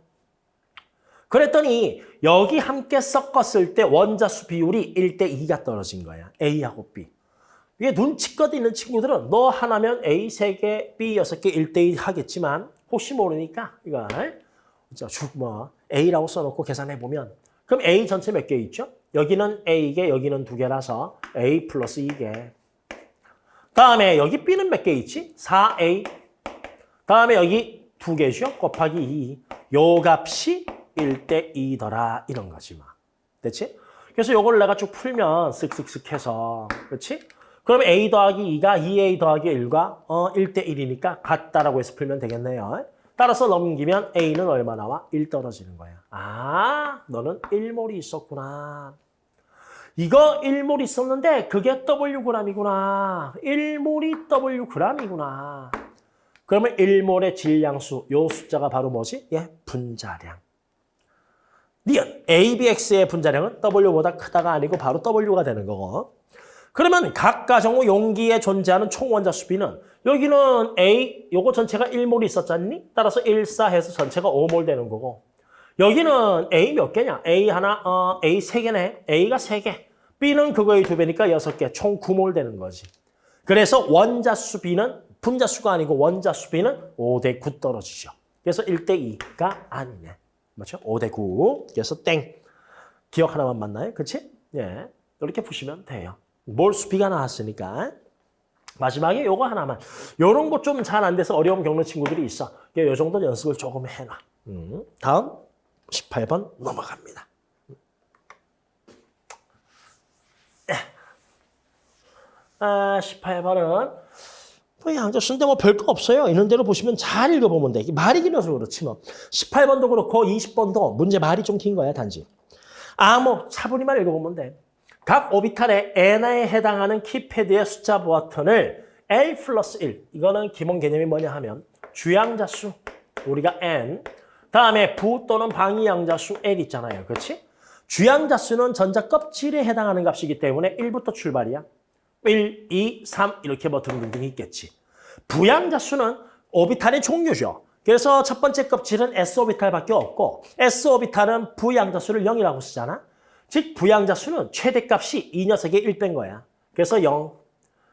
그랬더니 여기 함께 섞었을 때 원자수 비율이 1대 2가 떨어진 거야. A하고 B. 이게 눈치껏 있는 친구들은 너 하나면 A 3개, B 6개 1대 2 하겠지만 혹시 모르니까 이걸 뭐 A라고 써놓고 계산해보면 그럼 A 전체 몇 개 있죠? 여기는 A개, 여기는 두 개라서 A 플러스 2개. 다음에 여기 B는 몇 개 있지? 4A. 다음에 여기 두 개죠? 곱하기 2. 요 값이 1대 2더라 이런 거지 뭐. 됐지? 그래서 요걸 내가 쭉 풀면 쓱쓱쓱 해서 그렇지? 그럼 A 더하기 2가 2A 더하기 1과 어 1대 1이니까 같다라고 해서 풀면 되겠네요. 따라서 넘기면 A는 얼마 나와? 1 떨어지는 거야. 아, 너는 1몰이 있었구나. 이거 1몰 있었는데 그게 Wg이구나. 1몰이 Wg이구나. 그러면 1몰의 질량수, 요 숫자가 바로 뭐지? 예, 분자량. 니은 ABX의 분자량은 W보다 크다가 아니고 바로 W가 되는 거고. 그러면 각 가정의 용기에 존재하는 총 원자수 B는 여기는 A, 요거 전체가 1몰이 있었잖니? 따라서 1, 4 해서 전체가 5몰 되는 거고. 여기는 A 몇 개냐? A 하나, 어, A 세 개네. A가 세 개. B는 그거의 두 배니까 여섯 개. 총 9몰 되는 거지. 그래서 원자수 B는 분자수가 아니고 원자수 B는 5대 9 떨어지죠. 그래서 1대 2가 아니네. 맞죠? 5대 9. 그래서 땡. 기억 하나만 맞나요? 그렇지? 예. 이렇게 푸시면 돼요. 몰수 B가 나왔으니까. 마지막에 요거 하나만. 요런 거 좀 잘 안 돼서 어려움 겪는 친구들이 있어. 요 정도 연습을 조금 해놔. 음. 다음 18번 넘어갑니다. 아, 18번은 뭐 양자수인데 뭐 별거 없어요. 있는 대로 보시면 잘 읽어보면 돼. 말이 길어서 그렇지 뭐. 18번도 그렇고 20번도 문제 말이 좀 긴 거야 단지. 아, 뭐 차분히만 읽어보면 돼. 각 오비탈의 n에 해당하는 키패드의 숫자 버튼을 L 플러스 1. 이거는 기본 개념이 뭐냐 하면 주양자수, 우리가 n. 다음에 부 또는 방위양자수 L 있잖아요. 그렇지? 주양자수는 전자 껍질에 해당하는 값이기 때문에 1부터 출발이야. 1, 2, 3 이렇게 뭐 등등등 있겠지. 부양자 수는 오비탈의 종류죠. 그래서 첫 번째 껍질은 S오비탈밖에 없고 S오비탈은 부양자 수를 0이라고 쓰잖아. 즉 부양자 수는 최대값이 이 녀석의 1배인 거야. 그래서 0.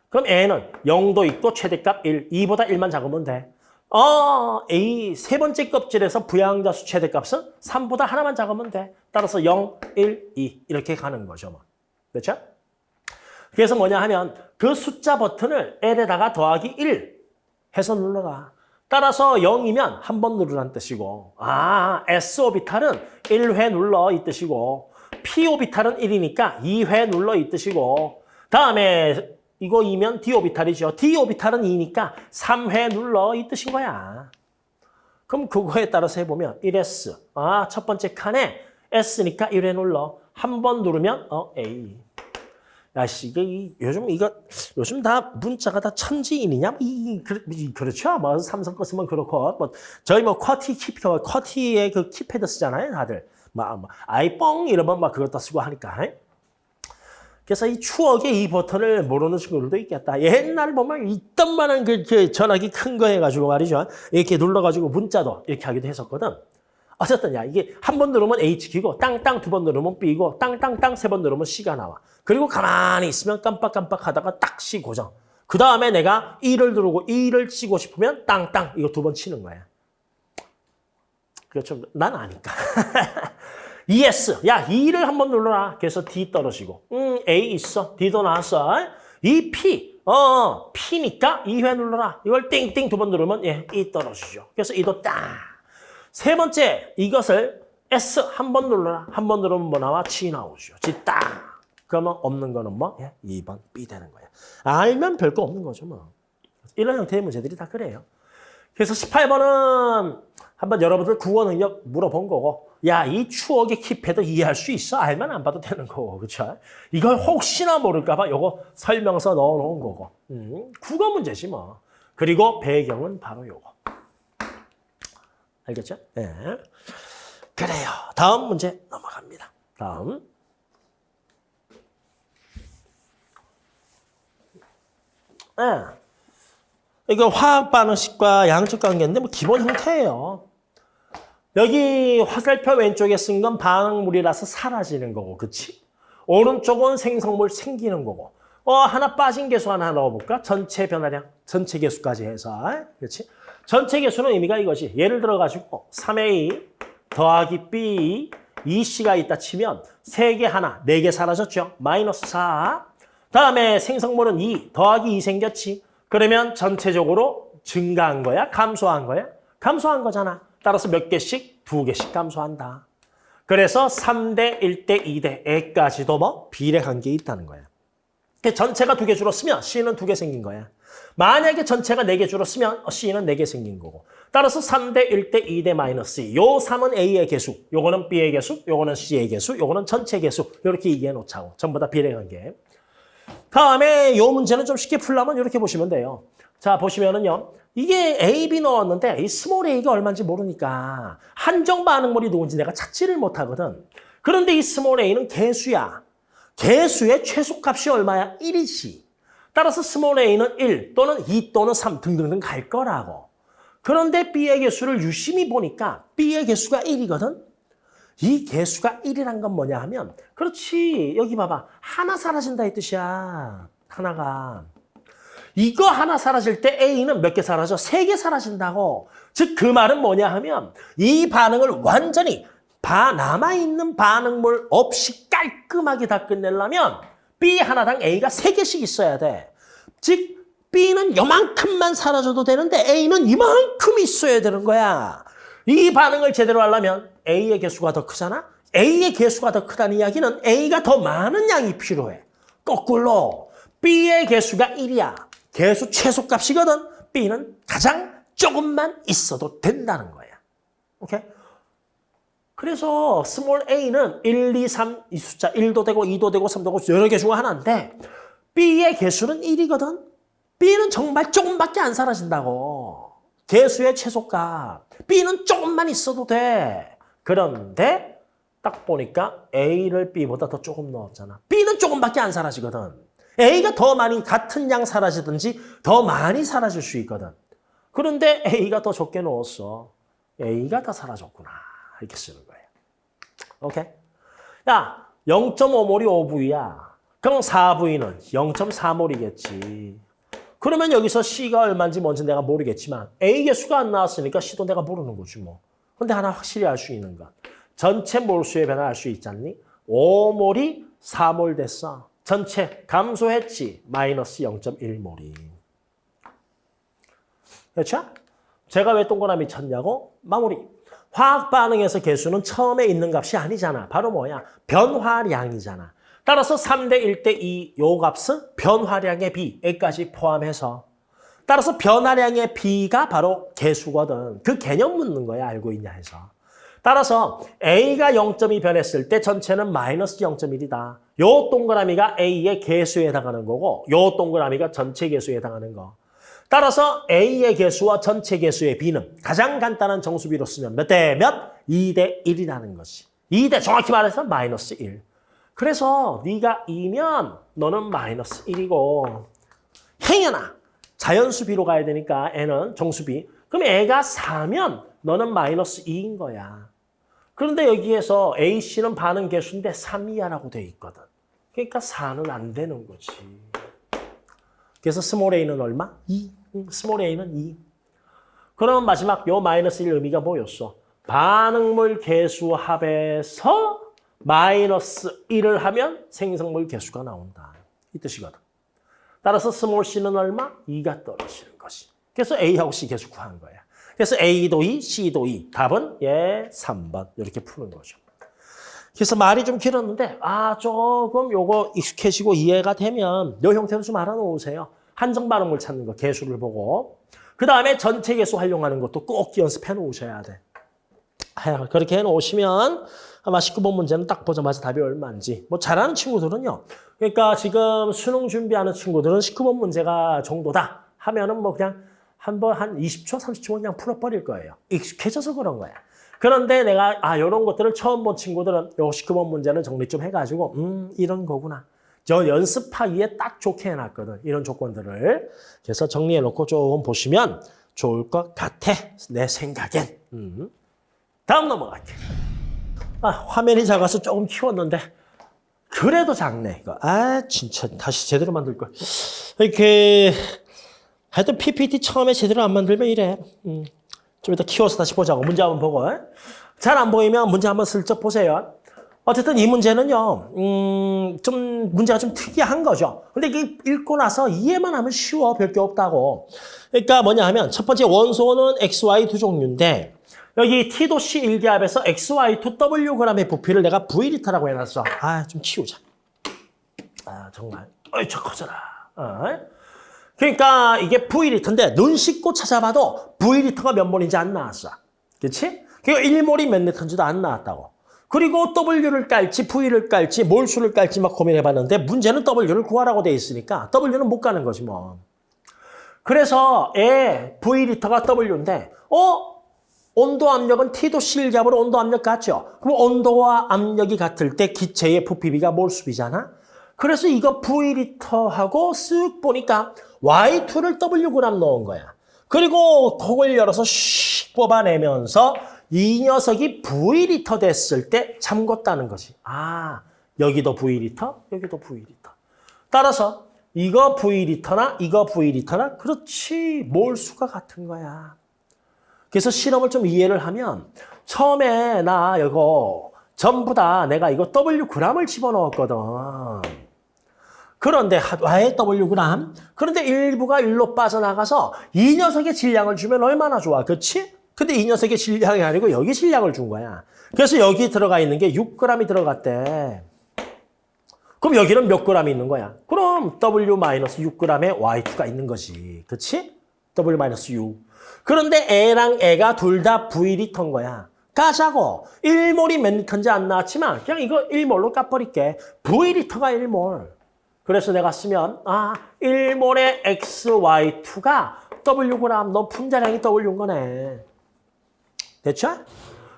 그럼 N은 0도 있고 최대값 1, 2보다 1만 작으면 돼. 어, A 세 번째 껍질에서 부양자 수 최대값은 3보다 하나만 작으면 돼. 따라서 0, 1, 2 이렇게 가는 거죠. 뭐. 그렇죠? 그래서 뭐냐 하면 그 숫자 버튼을 L에다가 더하기 1 해서 눌러라. 따라서 0이면 한 번 누르라는 뜻이고 아, S오비탈은 1회 눌러 이 뜻이고 P오비탈은 1이니까 2회 눌러 이 뜻이고 다음에 이거 2면 D오비탈이죠. D오비탈은 2니까 3회 눌러 이 뜻인 거야. 그럼 그거에 따라서 해보면 1S. 아, 첫 번째 칸에 S니까 1회 눌러. 한 번 누르면 어 A. 야씨 이게 이, 요즘 이거 요즘 다 문자가 다 천지인이냐? 이, 그, 그렇죠. 뭐 삼성 거 쓰면 그렇고 뭐 저희 뭐 QWERTY 키패드 QWERTY의 그 키패드 쓰잖아요, 다들. 막, 막 아이뽕 이러면 막 그것도 쓰고 하니까. 그래서 이 추억의 이 버튼을 모르는 친구들도 있겠다. 옛날 보면 있던 만한 그, 그 전화기 큰 거 해가지고 말이죠. 이렇게 눌러가지고 문자도 이렇게 하기도 했었거든. 어쨌든 야 이게 한 번 누르면 H키고 땅땅 두 번 누르면 B고 땅땅땅 세 번 누르면 C가 나와. 그리고 가만히 있으면 깜빡깜빡 하다가 딱 C 고정. 그 다음에 내가 E를 누르고 E를 치고 싶으면 땅땅 이거 두 번 치는 거야. 그렇죠. 난 아니까. ES. 야, E를 한 번 눌러라. 그래서 D 떨어지고. 음, A 있어. D도 나왔어. 이 P. 어, 어, P니까 2회 눌러라. 이걸 띵띵 두 번 누르면 예, E 떨어지죠. 그래서 E도 딱. 세 번째, 이것을 S 한 번 눌러라. 한 번 누르면 뭐 나와? G 나오죠. G 딱. 그러면 없는 거는 뭐? 예, 2번 B 되는 거야. 알면 별거 없는 거죠, 뭐. 이런 형태의 문제들이 다 그래요. 그래서 18번은 한번 여러분들 국어 능력 물어본 거고 야, 이 추억의 키패드 이해할 수 있어? 알면 안 봐도 되는 거고, 그렇죠? 이걸 혹시나 모를까 봐 요거 설명서 넣어놓은 거고. 음, 국어 문제지 뭐. 그리고 배경은 바로 요거. 알겠죠? 예. 네. 그래요. 다음 문제 넘어갑니다. 다음. 예. 네. 이거 화학 반응식과 양적 관계인데 뭐 기본 형태예요. 여기 화살표 왼쪽에 쓴 건 반응물이라서 사라지는 거고, 그치? 오른쪽은 생성물 생기는 거고. 어, 하나 빠진 개수 하나 넣어볼까? 전체 변화량, 전체 개수까지 해서. 그렇지? 전체 개수는 의미가 이거지. 예를 들어가지고 3A 더하기 B, 2C가 있다 치면 3개 하나, 4개 사라졌죠? 마이너스 4. 다음에 생성물은 2 더하기 2 생겼지. 그러면 전체적으로 증가한 거야? 감소한 거야? 감소한 거잖아. 따라서 몇 개씩? 두 개씩 감소한다. 그래서 3대, 1대, 2대, 에까지도 뭐 비례 관계에 있다는 거야. 전체가 두 개 줄었으면 C는 두 개 생긴 거야. 만약에 전체가 네개 줄었으면 C는 네개 생긴 거고. 따라서 3대, 1대, 2대 마이너스 2. 요 3은 A의 개수, 요거는 B의 개수, 요거는 C의 개수, 요거는 전체 개수. 이렇게 이해해 놓자고. 전부 다 비례 관계. 다음에 요 문제는 좀 쉽게 풀려면 이렇게 보시면 돼요. 자, 보시면은요. 이게 A, B 넣었는데 이 small a가 얼마인지 모르니까 한정 반응물이 누군지 내가 찾지를 못하거든. 그런데 이 small a는 개수야. 개수의 최소값이 얼마야? 1이지. 따라서 small a는 1 또는 2 또는 3 등등등 갈 거라고. 그런데 B의 개수를 유심히 보니까 B의 개수가 1이거든. 이 개수가 1이란 건 뭐냐 하면 그렇지 여기 봐봐 하나 사라진다 이 뜻이야 하나가 이거 하나 사라질 때 A는 몇 개 사라져? 세 개 사라진다고. 즉 그 말은 뭐냐 하면 이 반응을 완전히 바, 남아있는 반응물 없이 깔끔하게 다 끝내려면 B 하나당 A가 세 개씩 있어야 돼. 즉 B는 요만큼만 사라져도 되는데 A는 이만큼 있어야 되는 거야. 이 반응을 제대로 하려면 A의 개수가 더 크잖아? A의 개수가 더 크다는 이야기는 A가 더 많은 양이 필요해. 거꾸로 B의 개수가 1이야. 개수 최소값이거든. B는 가장 조금만 있어도 된다는 거야. 오케이? 그래서 small a는 1, 2, 3 이 숫자 1도 되고 2도 되고 3도 되고 여러 개 중에 하나인데 B의 개수는 1이거든. B는 정말 조금밖에 안 사라진다고. 개수의 최소값. B는 조금만 있어도 돼. 그런데 딱 보니까 A를 B보다 더 조금 넣었잖아. B는 조금밖에 안 사라지거든. A가 더 많이 같은 양 사라지든지 더 많이 사라질 수 있거든. 그런데 A가 더 적게 넣었어. A가 다 사라졌구나. 이렇게 쓰는 거예요. 오케이? 야, 0.5몰이 5V야. 그럼 4V는 0.4몰이겠지. 그러면 여기서 C가 얼마인지 뭔지 내가 모르겠지만 A 개수가 안 나왔으니까 C도 내가 모르는 거지 뭐. 근데 하나 확실히 알 수 있는 건 전체 몰수의 변화 알 수 있지 않니? 5몰이 4몰 됐어. 전체 감소했지. 마이너스 0.1몰이. 그렇죠? 제가 왜 동그라미 쳤냐고? 마무리. 화학 반응에서 개수는 처음에 있는 값이 아니잖아. 바로 뭐야? 변화량이잖아. 따라서 3대 1대 2 요 값은 변화량의 비까지 포함해서 따라서 변화량의 비가 바로 개수거든. 그 개념 묻는 거야. 알고 있냐 해서. 따라서 A가 0.2 변했을 때 전체는 마이너스 0.1이다. 요 동그라미가 A의 개수에 해당하는 거고 요 동그라미가 전체 개수에 해당하는 거. 따라서 A의 개수와 전체 개수의 B는 가장 간단한 정수비로 쓰면 몇 대 몇? 2 대 1이라는 것이. 2 대 정확히 말해서 마이너스 1. 그래서 네가 2면 너는 마이너스 1이고 행여나 자연수비로 가야 되니까 애는 정수비. 그럼 애가 4면 너는 마이너스 2인 거야. 그런데 여기에서 A씨는 반응 개수인데 3 이하라고 돼 있거든. 그러니까 4는 안 되는 거지. 그래서 small a는 얼마? 2. 응, small a는 2. 그럼 마지막 요 마이너스 1 의미가 뭐였어? 반응물 개수 합에서 마이너스 1을 하면 생성물 개수가 나온다. 이 뜻이거든. 따라서 small c는 얼마? 2가 떨어지는 것이. 그래서 A하고 C 개수 구한 거야. 그래서 A도 2, C도 2. 답은 예 3번. 이렇게 푸는 거죠. 그래서 말이 좀 길었는데 아 조금 요거 익숙해지고 이해가 되면 요 형태로 좀 알아놓으세요. 한정 반응물 찾는 거 개수를 보고 그 다음에 전체 개수 활용하는 것도 꼭 연습해 놓으셔야 돼. 아, 그렇게 해 놓으시면 아마 19번 문제는 딱 보자마자 답이 얼마인지 뭐 잘하는 친구들은요. 그러니까 지금 수능 준비하는 친구들은 19번 문제가 정도다 하면은 뭐 그냥 한 번 한 20초, 30초 그냥 풀어버릴 거예요. 익숙해져서 그런 거야. 그런데 내가 아 이런 것들을 처음 본 친구들은 요 19번 문제는 정리 좀 해가지고 음 이런 거구나. 저 연습하기에 딱 좋게 해놨거든. 이런 조건들을. 그래서 정리해놓고 조금 보시면 좋을 것 같아. 내 생각엔. 음. 다음 넘어갈게. 아, 화면이 작아서 조금 키웠는데 그래도 작네. 이거. 아 진짜 다시 제대로 만들 걸. 이렇게 하여튼 PPT 처음에 제대로 안 만들면 이래. 음. 좀 이따 키워서 다시 보자고. 문제 한번 보고. 잘 안 보이면 문제 한번 슬쩍 보세요. 어쨌든 이 문제는요, 음, 좀, 문제가 좀 특이한 거죠. 근데 이게 읽고 나서 이해만 하면 쉬워. 별게 없다고. 그러니까 뭐냐 하면, 첫 번째 원소는 XY 두 종류인데, 여기 T도C 일기압에서 XY2 Wg의 부피를 내가 V리터라고 해놨어. 아, 좀 치우자. 아, 정말. 어이, 저 커져라. 어? 그러니까 이게 V리터인데, 눈 씻고 찾아봐도 V리터가 몇 몰인지 안 나왔어. 그치? 그리고 1몰이 몇 리터인지도 안 나왔다고. 그리고 W를 깔지 V를 깔지 몰수를 깔지 막 고민해봤는데 문제는 W를 구하라고 돼 있으니까 W는 못 가는 거지 뭐. 그래서 에 V리터가 W인데 어? 온도 압력은 T도 C일잡으로 온도 압력 같죠? 그럼 온도와 압력이 같을 때 기체의 부피비가 몰수비잖아? 그래서 이거 V리터하고 쓱 보니까 Y2를 Wg 넣은 거야. 그리고 톡을 열어서 슉 뽑아내면서 이 녀석이 V리터 됐을 때 잠궜다는 거지. 아, 여기도 V리터, 여기도 V리터. 따라서 이거 V리터나 이거 V리터나 그렇지 몰수가 같은 거야. 그래서 실험을 좀 이해를 하면 처음에 나 이거 전부 다 내가 이거 W g을 집어넣었거든. 그런데 왜 W gram? 그런데 일부가 일로 빠져나가서 이 녀석의 질량을 주면 얼마나 좋아, 그렇지? 근데 이 녀석의 질량이 아니고 여기 질량을 준 거야. 그래서 여기 들어가 있는 게 6g이 들어갔대. 그럼 여기는 몇 g이 있는 거야? 그럼 W-6g의 Y2가 있는 거지. 그렇지? W-6. 그런데 A랑 A가 둘 다 V리터인 거야. 까자고. 1몰이 몇 리터인지 안 나왔지만 그냥 이거 1몰로 까버릴게. V리터가 1몰. 그래서 내가 쓰면 아 1몰의 XY2가 Wg 너 분자량이 W인 거네. 됐죠?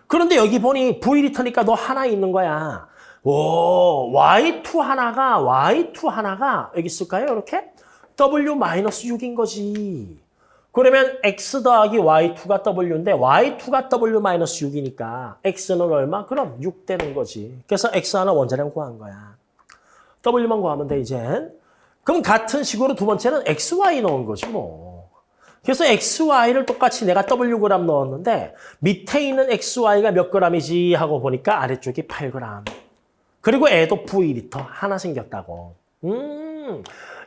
그런데 여기 보니 V리터니까 너 하나 있는 거야. 오, Y2 하나가, Y2 하나가, 여기 있을까요? 이렇게? W-6인 거지. 그러면 X 더하기 Y2가 W인데, Y2가 W-6이니까, X는 얼마? 그럼 6 되는 거지. 그래서 X 하나 원자량 구한 거야. W만 구하면 돼, 이제. 그럼 같은 식으로 두 번째는 XY 넣은 거지, 뭐. 그래서 XY를 똑같이 내가 Wg 넣었는데 밑에 있는 XY가 몇 g이지 하고 보니까 아래쪽이 8g. 그리고 애도 V리터 하나 생겼다고. 음,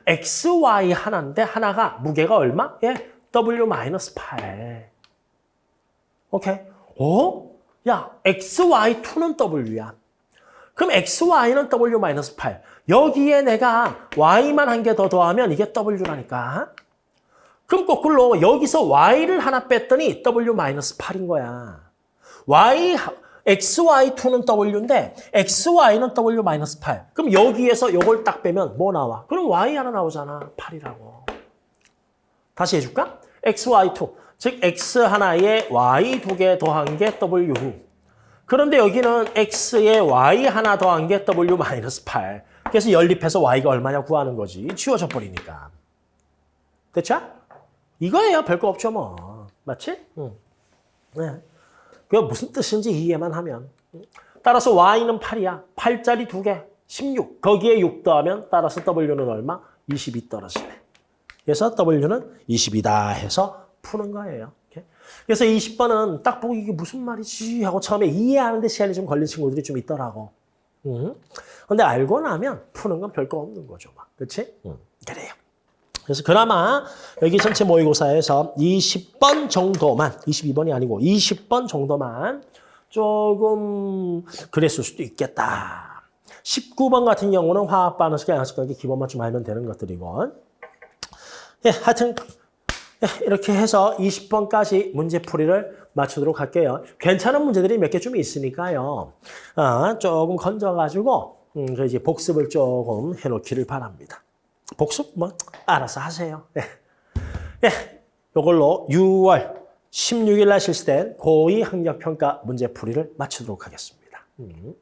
XY 하나인데 하나가 무게가 얼마? 예, W-8. 오케이. 어? 야, XY2는 W야. 그럼 XY는 W-8. 여기에 내가 Y만 한 개 더 더하면 이게 W라니까. 그럼 거꾸로 여기서 y를 하나 뺐더니 w-8인 거야. y, xy2는 w인데 xy는 w-8. 그럼 여기에서 이걸 딱 빼면 뭐 나와? 그럼 y 하나 나오잖아. 8이라고. 다시 해줄까? xy2. 즉 x 하나에 y 두 개 더한 게 w. 그런데 여기는 x에 y 하나 더한 게 w 마이너스 8. 그래서 연립해서 y가 얼마냐 구하는 거지. 지워져 버리니까. 됐죠? 이거예요. 별거 없죠 뭐. 맞지? 응. 네. 그게 무슨 뜻인지 이해만 하면. 따라서 y는 8이야. 8짜리 2개. 16. 거기에 6 더하면 따라서 w는 얼마? 22 떨어지네. 그래서 w는 22다 해서 푸는 거예요. 이렇게. 그래서 20번은 딱 보고 이게 무슨 말이지 하고 처음에 이해하는데 시간이 좀 걸린 친구들이 좀 있더라고. 응? 근데 알고 나면 푸는 건 별거 없는 거죠. 막. 그치? 응. 그래요. 그래서 그나마 여기 전체 모의고사에서 20번 정도만, 22번이 아니고 20번 정도만 조금 그랬을 수도 있겠다. 19번 같은 경우는 화학 반응式, 양식 관계 기본만 좀 알면 되는 것들이고. 예, 하여튼 예, 이렇게 해서 20번까지 문제풀이를 맞추도록 할게요. 괜찮은 문제들이 몇 개 좀 있으니까요. 아, 조금 건져가지고 음, 그 이제 복습을 조금 해놓기를 바랍니다. 복습 뭐 알아서 하세요. 예. 예, 이걸로 6월 16일 날 실시된 고2 학력평가 문제풀이를 마치도록 하겠습니다. 음.